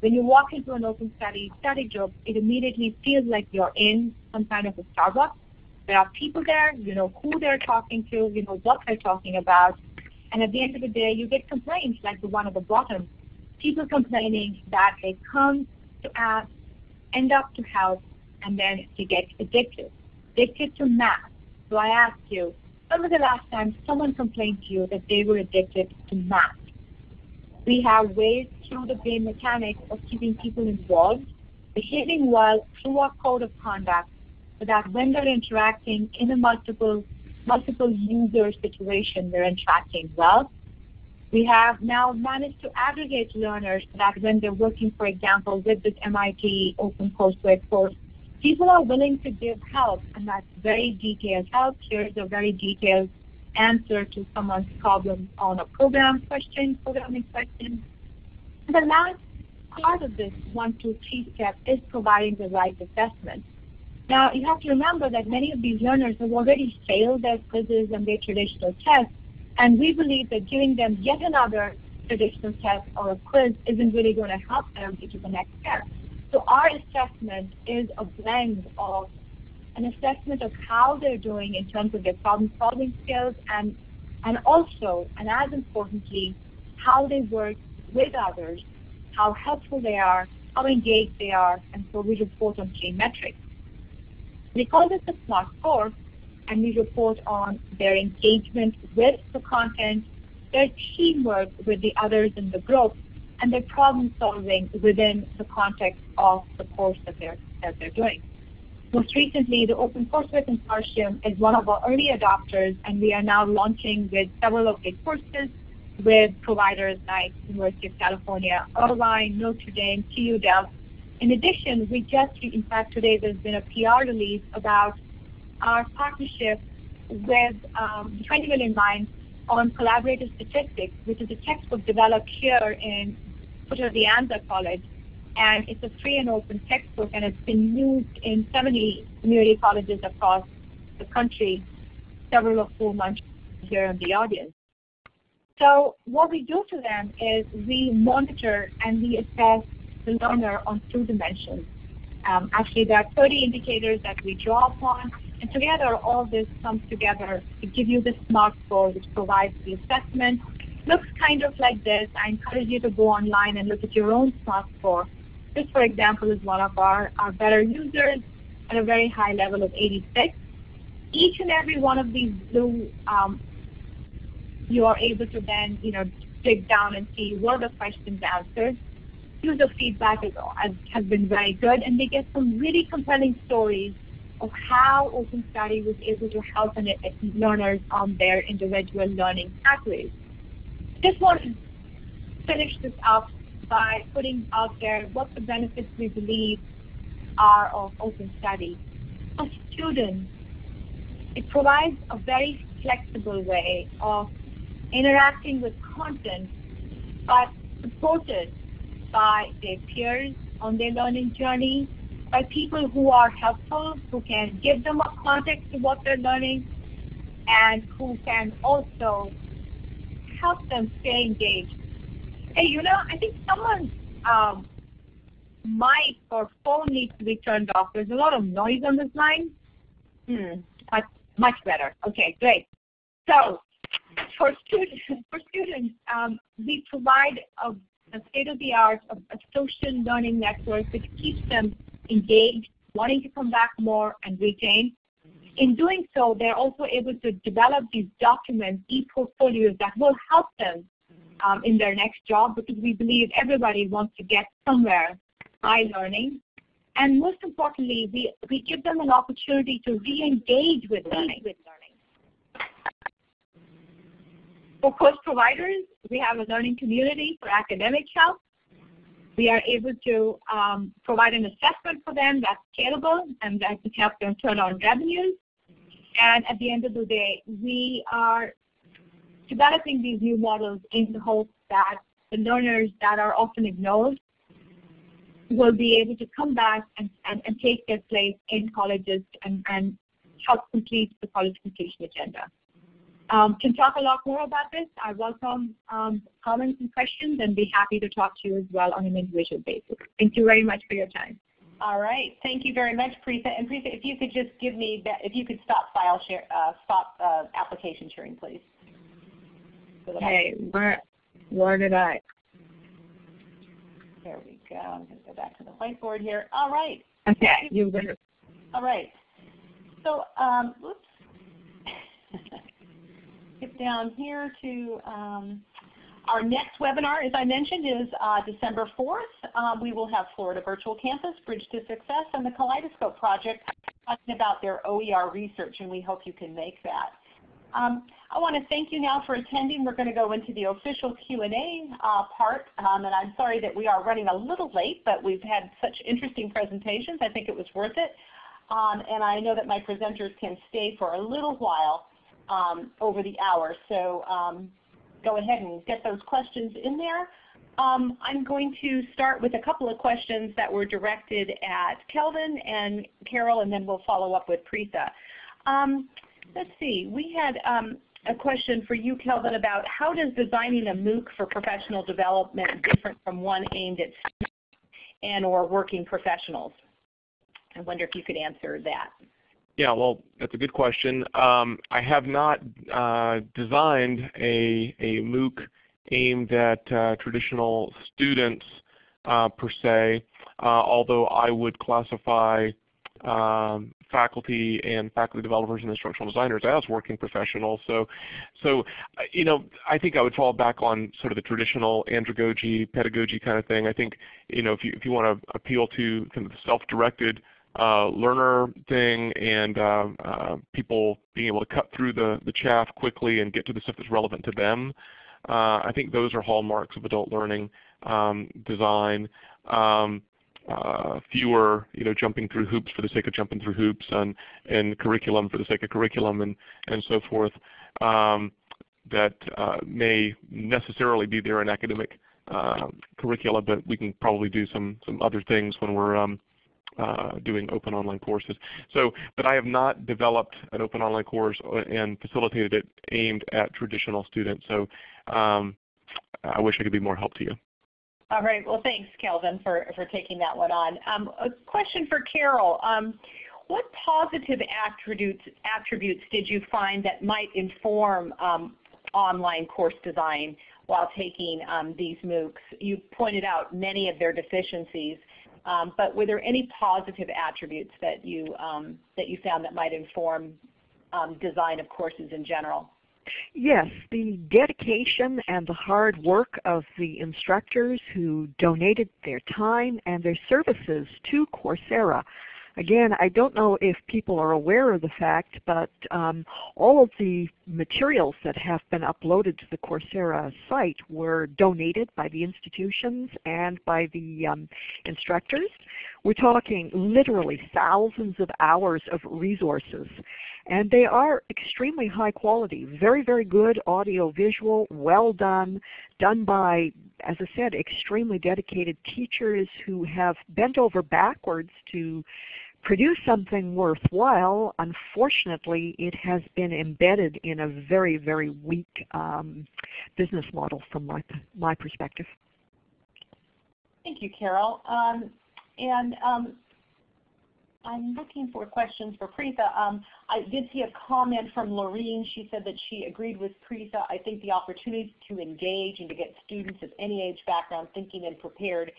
When you walk into an open study study group, it immediately feels like you're in some kind of a Starbucks. There are people there, you know who they're talking to, you know what they're talking about, and at the end of the day, you get complaints like the one at the bottom. People complaining that they come to ask, end up to help, and then they get addicted. Addicted to math. So I ask you, when was the last time someone complained to you that they were addicted to math? We have ways through the game mechanics of keeping people involved, behaving well through our code of conduct, that when they're interacting in a multiple multiple user situation, they're interacting well. We have now managed to aggregate learners that when they're working, for example, with this MIT OpenCourseWare course, people are willing to give help, and that's very detailed help. Here's a very detailed answer to someone's problem on a program question, programming question. And the last part of this one, two, three step is providing the right assessment. Now, you have to remember that many of these learners have already failed their quizzes and their traditional tests, and we believe that giving them yet another traditional test or a quiz isn't really going to help them get to the next step. So our assessment is a blend of an assessment of how they're doing in terms of their problem-solving skills and, and also, and as importantly, how they work with others, how helpful they are, how engaged they are, and so we report on key metrics. Because it's a SMART score, and we report on their engagement with the content, their teamwork with the others in the group, and their problem solving within the context of the course that they're, that they're doing. Most recently, the OpenCourseWare Consortium is one of our early adopters, and we are now launching with several of the courses with providers like University of California, Irvine, Notre Dame, TU Delft, in addition, we just, in fact, today there's been a PR release about our partnership with um, 20 Million Minds on collaborative statistics, which is a textbook developed here in Puerto de Anza College. And it's a free and open textbook, and it's been used in 70 community colleges across the country, several of whom I'm here in the audience. So what we do to them is we monitor and we assess the learner on two dimensions. Um, actually, there are 30 indicators that we draw upon, and together all this comes together to give you the SMART score, which provides the assessment. Looks kind of like this. I encourage you to go online and look at your own SMART score. This, for example, is one of our, our better users at a very high level of 86. Each and every one of these blue, um, you are able to then, you know, dig down and see what are the questions answered user feedback has been very good, and they get some really compelling stories of how Open Study was able to help learners on their individual learning pathways. Just want to finish this up by putting out there what the benefits we believe are of Open Study. For students, it provides a very flexible way of interacting with content, but supported by their peers on their learning journey, by people who are helpful, who can give them a context to what they're learning, and who can also help them stay engaged. Hey, you know, I think someone's um, mic or phone needs to be turned off. There's a lot of noise on this line. Hmm, much, much better. Okay, great. So for students, for students um, we provide a a state-of-the-art social learning network which keeps them engaged, wanting to come back more and retain. In doing so, they're also able to develop these documents, e-portfolios that will help them um, in their next job because we believe everybody wants to get somewhere by learning. And most importantly, we, we give them an opportunity to re-engage with learning. With learning. For course providers, we have a learning community for academic help. We are able to um, provide an assessment for them that's scalable and that can help them turn on revenues. And at the end of the day, we are developing these new models in the hope that the learners that are often ignored will be able to come back and, and, and take their place in colleges and, and help complete the college completion agenda. Um, can talk a lot more about this. I welcome um, comments and questions and be happy to talk to you as well on an individual basis. Thank you very much for your time. All right, thank you very much, Preetha. And Preetha, if you could just give me, that, if you could stop file share, uh, stop uh, application sharing, please. Okay, where, where did I? There we go. I'm going to go back to the whiteboard here. All right. Okay, you were. All right. So, um, oops. Skip down here to um, our next webinar, as I mentioned, is uh, December 4th. Um, we will have Florida Virtual Campus, Bridge to Success, and the Kaleidoscope Project talking about their OER research, and we hope you can make that. Um, I want to thank you now for attending. We're going to go into the official Q&A uh, part, um, and I'm sorry that we are running a little late, but we've had such interesting presentations. I think it was worth it. Um, and I know that my presenters can stay for a little while um, over the hour. So um, go ahead and get those questions in there. Um, I'm going to start with a couple of questions that were directed at Kelvin and Carol, and then we'll follow up with Preetha. Um, let's see, we had um, a question for you, Kelvin, about how does designing a MOOC for professional development different from one aimed at students and or working professionals? I wonder if you could answer that. Yeah, well, that's a good question. Um, I have not uh, designed a, a MOOC aimed at uh, traditional students uh, per se, uh, although I would classify um, faculty and faculty developers and instructional designers as working professionals. So, so uh, you know, I think I would fall back on sort of the traditional andragogy, pedagogy kind of thing. I think, you know, if you if you want to appeal to kind of self-directed learner thing and uh, uh, people being able to cut through the, the chaff quickly and get to the stuff that's relevant to them. Uh, I think those are hallmarks of adult learning um, design. Um, uh, fewer, you know, jumping through hoops for the sake of jumping through hoops, and and curriculum for the sake of curriculum, and and so forth. Um, that uh, may necessarily be there in academic uh, curricula, but we can probably do some some other things when we're um, uh, doing open online courses. So, but I have not developed an open online course and facilitated it aimed at traditional students. So um, I wish I could be more help to you. All right. Well, thanks, Kelvin, for, for taking that one on. Um, a question for Carol. Um, what positive attributes, attributes did you find that might inform um, online course design while taking um, these MOOCs? You pointed out many of their deficiencies. Um, but were there any positive attributes that you um, that you found that might inform um, design of courses in general? Yes, the dedication and the hard work of the instructors who donated their time and their services to Coursera Again, I don't know if people are aware of the fact, but um, all of the materials that have been uploaded to the Coursera site were donated by the institutions and by the um, instructors. We're talking literally thousands of hours of resources. And they are extremely high quality, very, very good audio visual, well done, done by, as I said, extremely dedicated teachers who have bent over backwards to produce something worthwhile, unfortunately it has been embedded in a very, very weak um, business model from my, my perspective. Thank you, Carol. Um, and um, I'm looking for questions for Preetha. Um, I did see a comment from Lorene. She said that she agreed with Preetha. I think the opportunity to engage and to get students of any age background thinking and prepared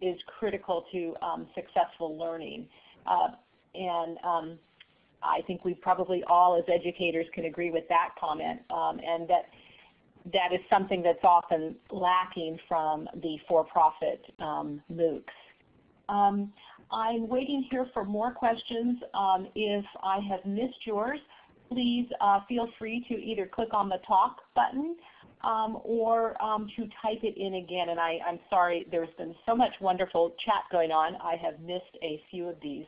is critical to um, successful learning. Uh, and um, I think we probably all as educators can agree with that comment um, and that that is something that's often lacking from the for-profit um, MOOCs. Um, I'm waiting here for more questions. Um, if I have missed yours, please uh, feel free to either click on the talk button um, or um, to type it in again. And I, I'm sorry, there's been so much wonderful chat going on. I have missed a few of these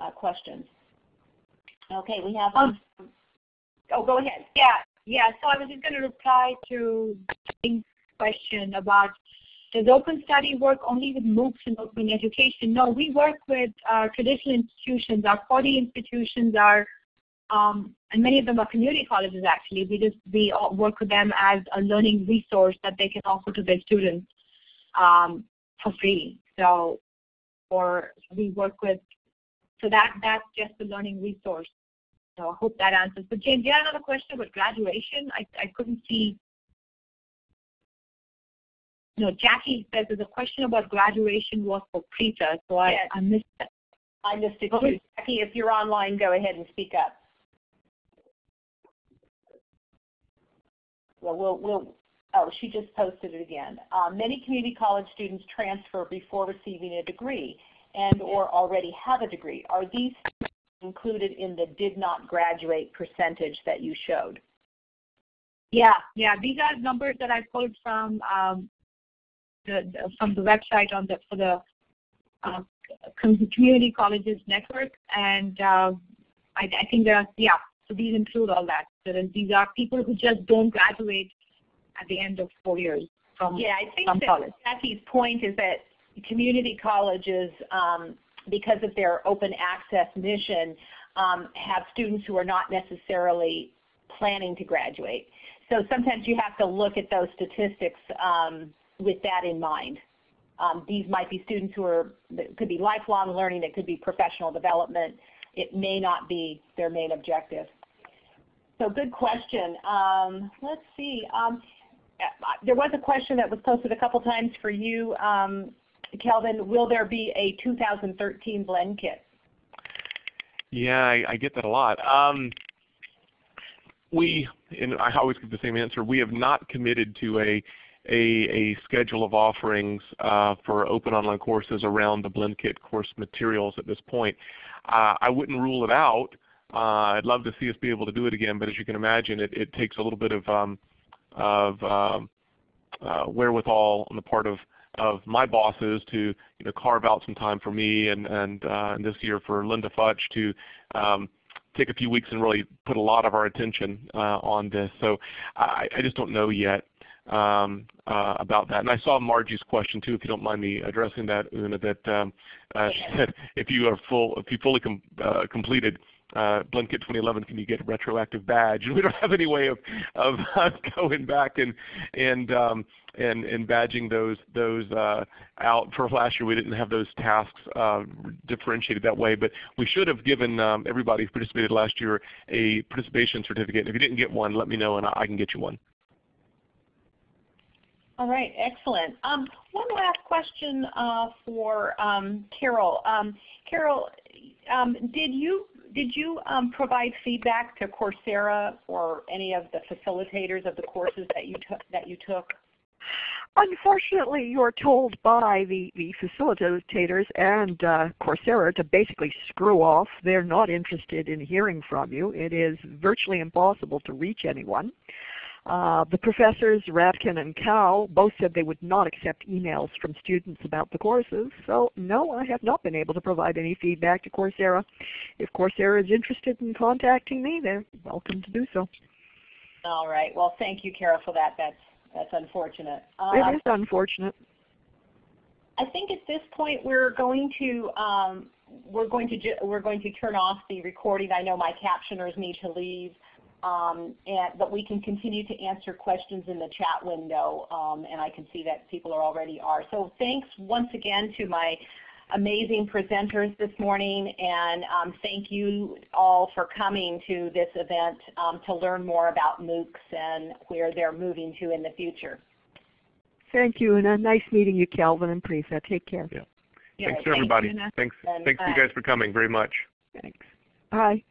uh, questions. Okay, we have. Um, oh, go ahead. Yeah, yeah. So I was just going to reply to Jane's question about does Open Study work only with MOOCs and open education? No, we work with uh, traditional institutions. Our 40 institutions are um, and many of them are community colleges actually. We just we work with them as a learning resource that they can offer to their students um, for free. So, or we work with, so that that's just the learning resource. So I hope that answers. But James, you had another question about graduation. I I couldn't see. No, Jackie says there's a question about graduation was for Prita, so I, yes. I missed it. I missed it too. Jackie, if you're online, go ahead and speak up. well, we'll, we'll oh, she just posted it again. Um, many community college students transfer before receiving a degree and or already have a degree. Are these included in the did not graduate percentage that you showed? Yeah, yeah. These are numbers that I pulled from um, the, the, from the website on the for the uh, community colleges network, and uh, I, I think that yeah, so these include all that. So these are people who just don't graduate at the end of four years from Yeah, I think that college. Jackie's point is that community colleges, um, because of their open access mission, um, have students who are not necessarily planning to graduate. So sometimes you have to look at those statistics um, with that in mind. Um, these might be students who are, could be lifelong learning, it could be professional development, it may not be their main objective. So good question. Um, let's see. Um, there was a question that was posted a couple times for you, um, Kelvin. Will there be a 2013 BlendKit? Yeah, I, I get that a lot. Um, we, and I always give the same answer, we have not committed to a a, a, schedule of offerings uh, for open online courses around the BlendKit course materials at this point. Uh, I wouldn't rule it out. Uh, I'd love to see us be able to do it again, but as you can imagine, it, it takes a little bit of, um, of um, uh, wherewithal on the part of, of my bosses to you know, carve out some time for me and, and, uh, and this year for Linda Futch to um, take a few weeks and really put a lot of our attention uh, on this. So I, I, just don't know yet um, uh, about that. And I saw Margie's question too, if you don't mind me addressing that, Una, that um, uh, she said if you are full, if you fully com uh, completed uh, BlendKit 2011, can you get a retroactive badge? And we don't have any way of of going back and and um, and and badging those those uh, out. For last year, we didn't have those tasks uh, differentiated that way, but we should have given um, everybody who participated last year a participation certificate. If you didn't get one, let me know and I can get you one. All right, excellent. Um, one last question uh, for um, Carol. Um, Carol, um, did you did you um, provide feedback to Coursera or any of the facilitators of the courses that you took that you took? Unfortunately, you're told by the, the facilitators and uh, Coursera to basically screw off. They're not interested in hearing from you. It is virtually impossible to reach anyone. Uh, the professors, Radkin and Cow, both said they would not accept emails from students about the courses. So no, I have not been able to provide any feedback to Coursera. If Coursera is interested in contacting me, they're welcome to do so. All right. Well, thank you, Carol, for that. That's that's unfortunate. it uh, is unfortunate. I think at this point we're going to um, we're going to we're going to turn off the recording. I know my captioners need to leave. Um, and, but we can continue to answer questions in the chat window, um, and I can see that people are already are. So thanks once again to my amazing presenters this morning, and um, thank you all for coming to this event um, to learn more about MOOCs and where they're moving to in the future. Thank you, and nice meeting you, Kelvin and Prisa. Take care. Yeah. yeah thanks, everybody. Thanks, thanks, thanks you guys for coming very much. Thanks. Bye.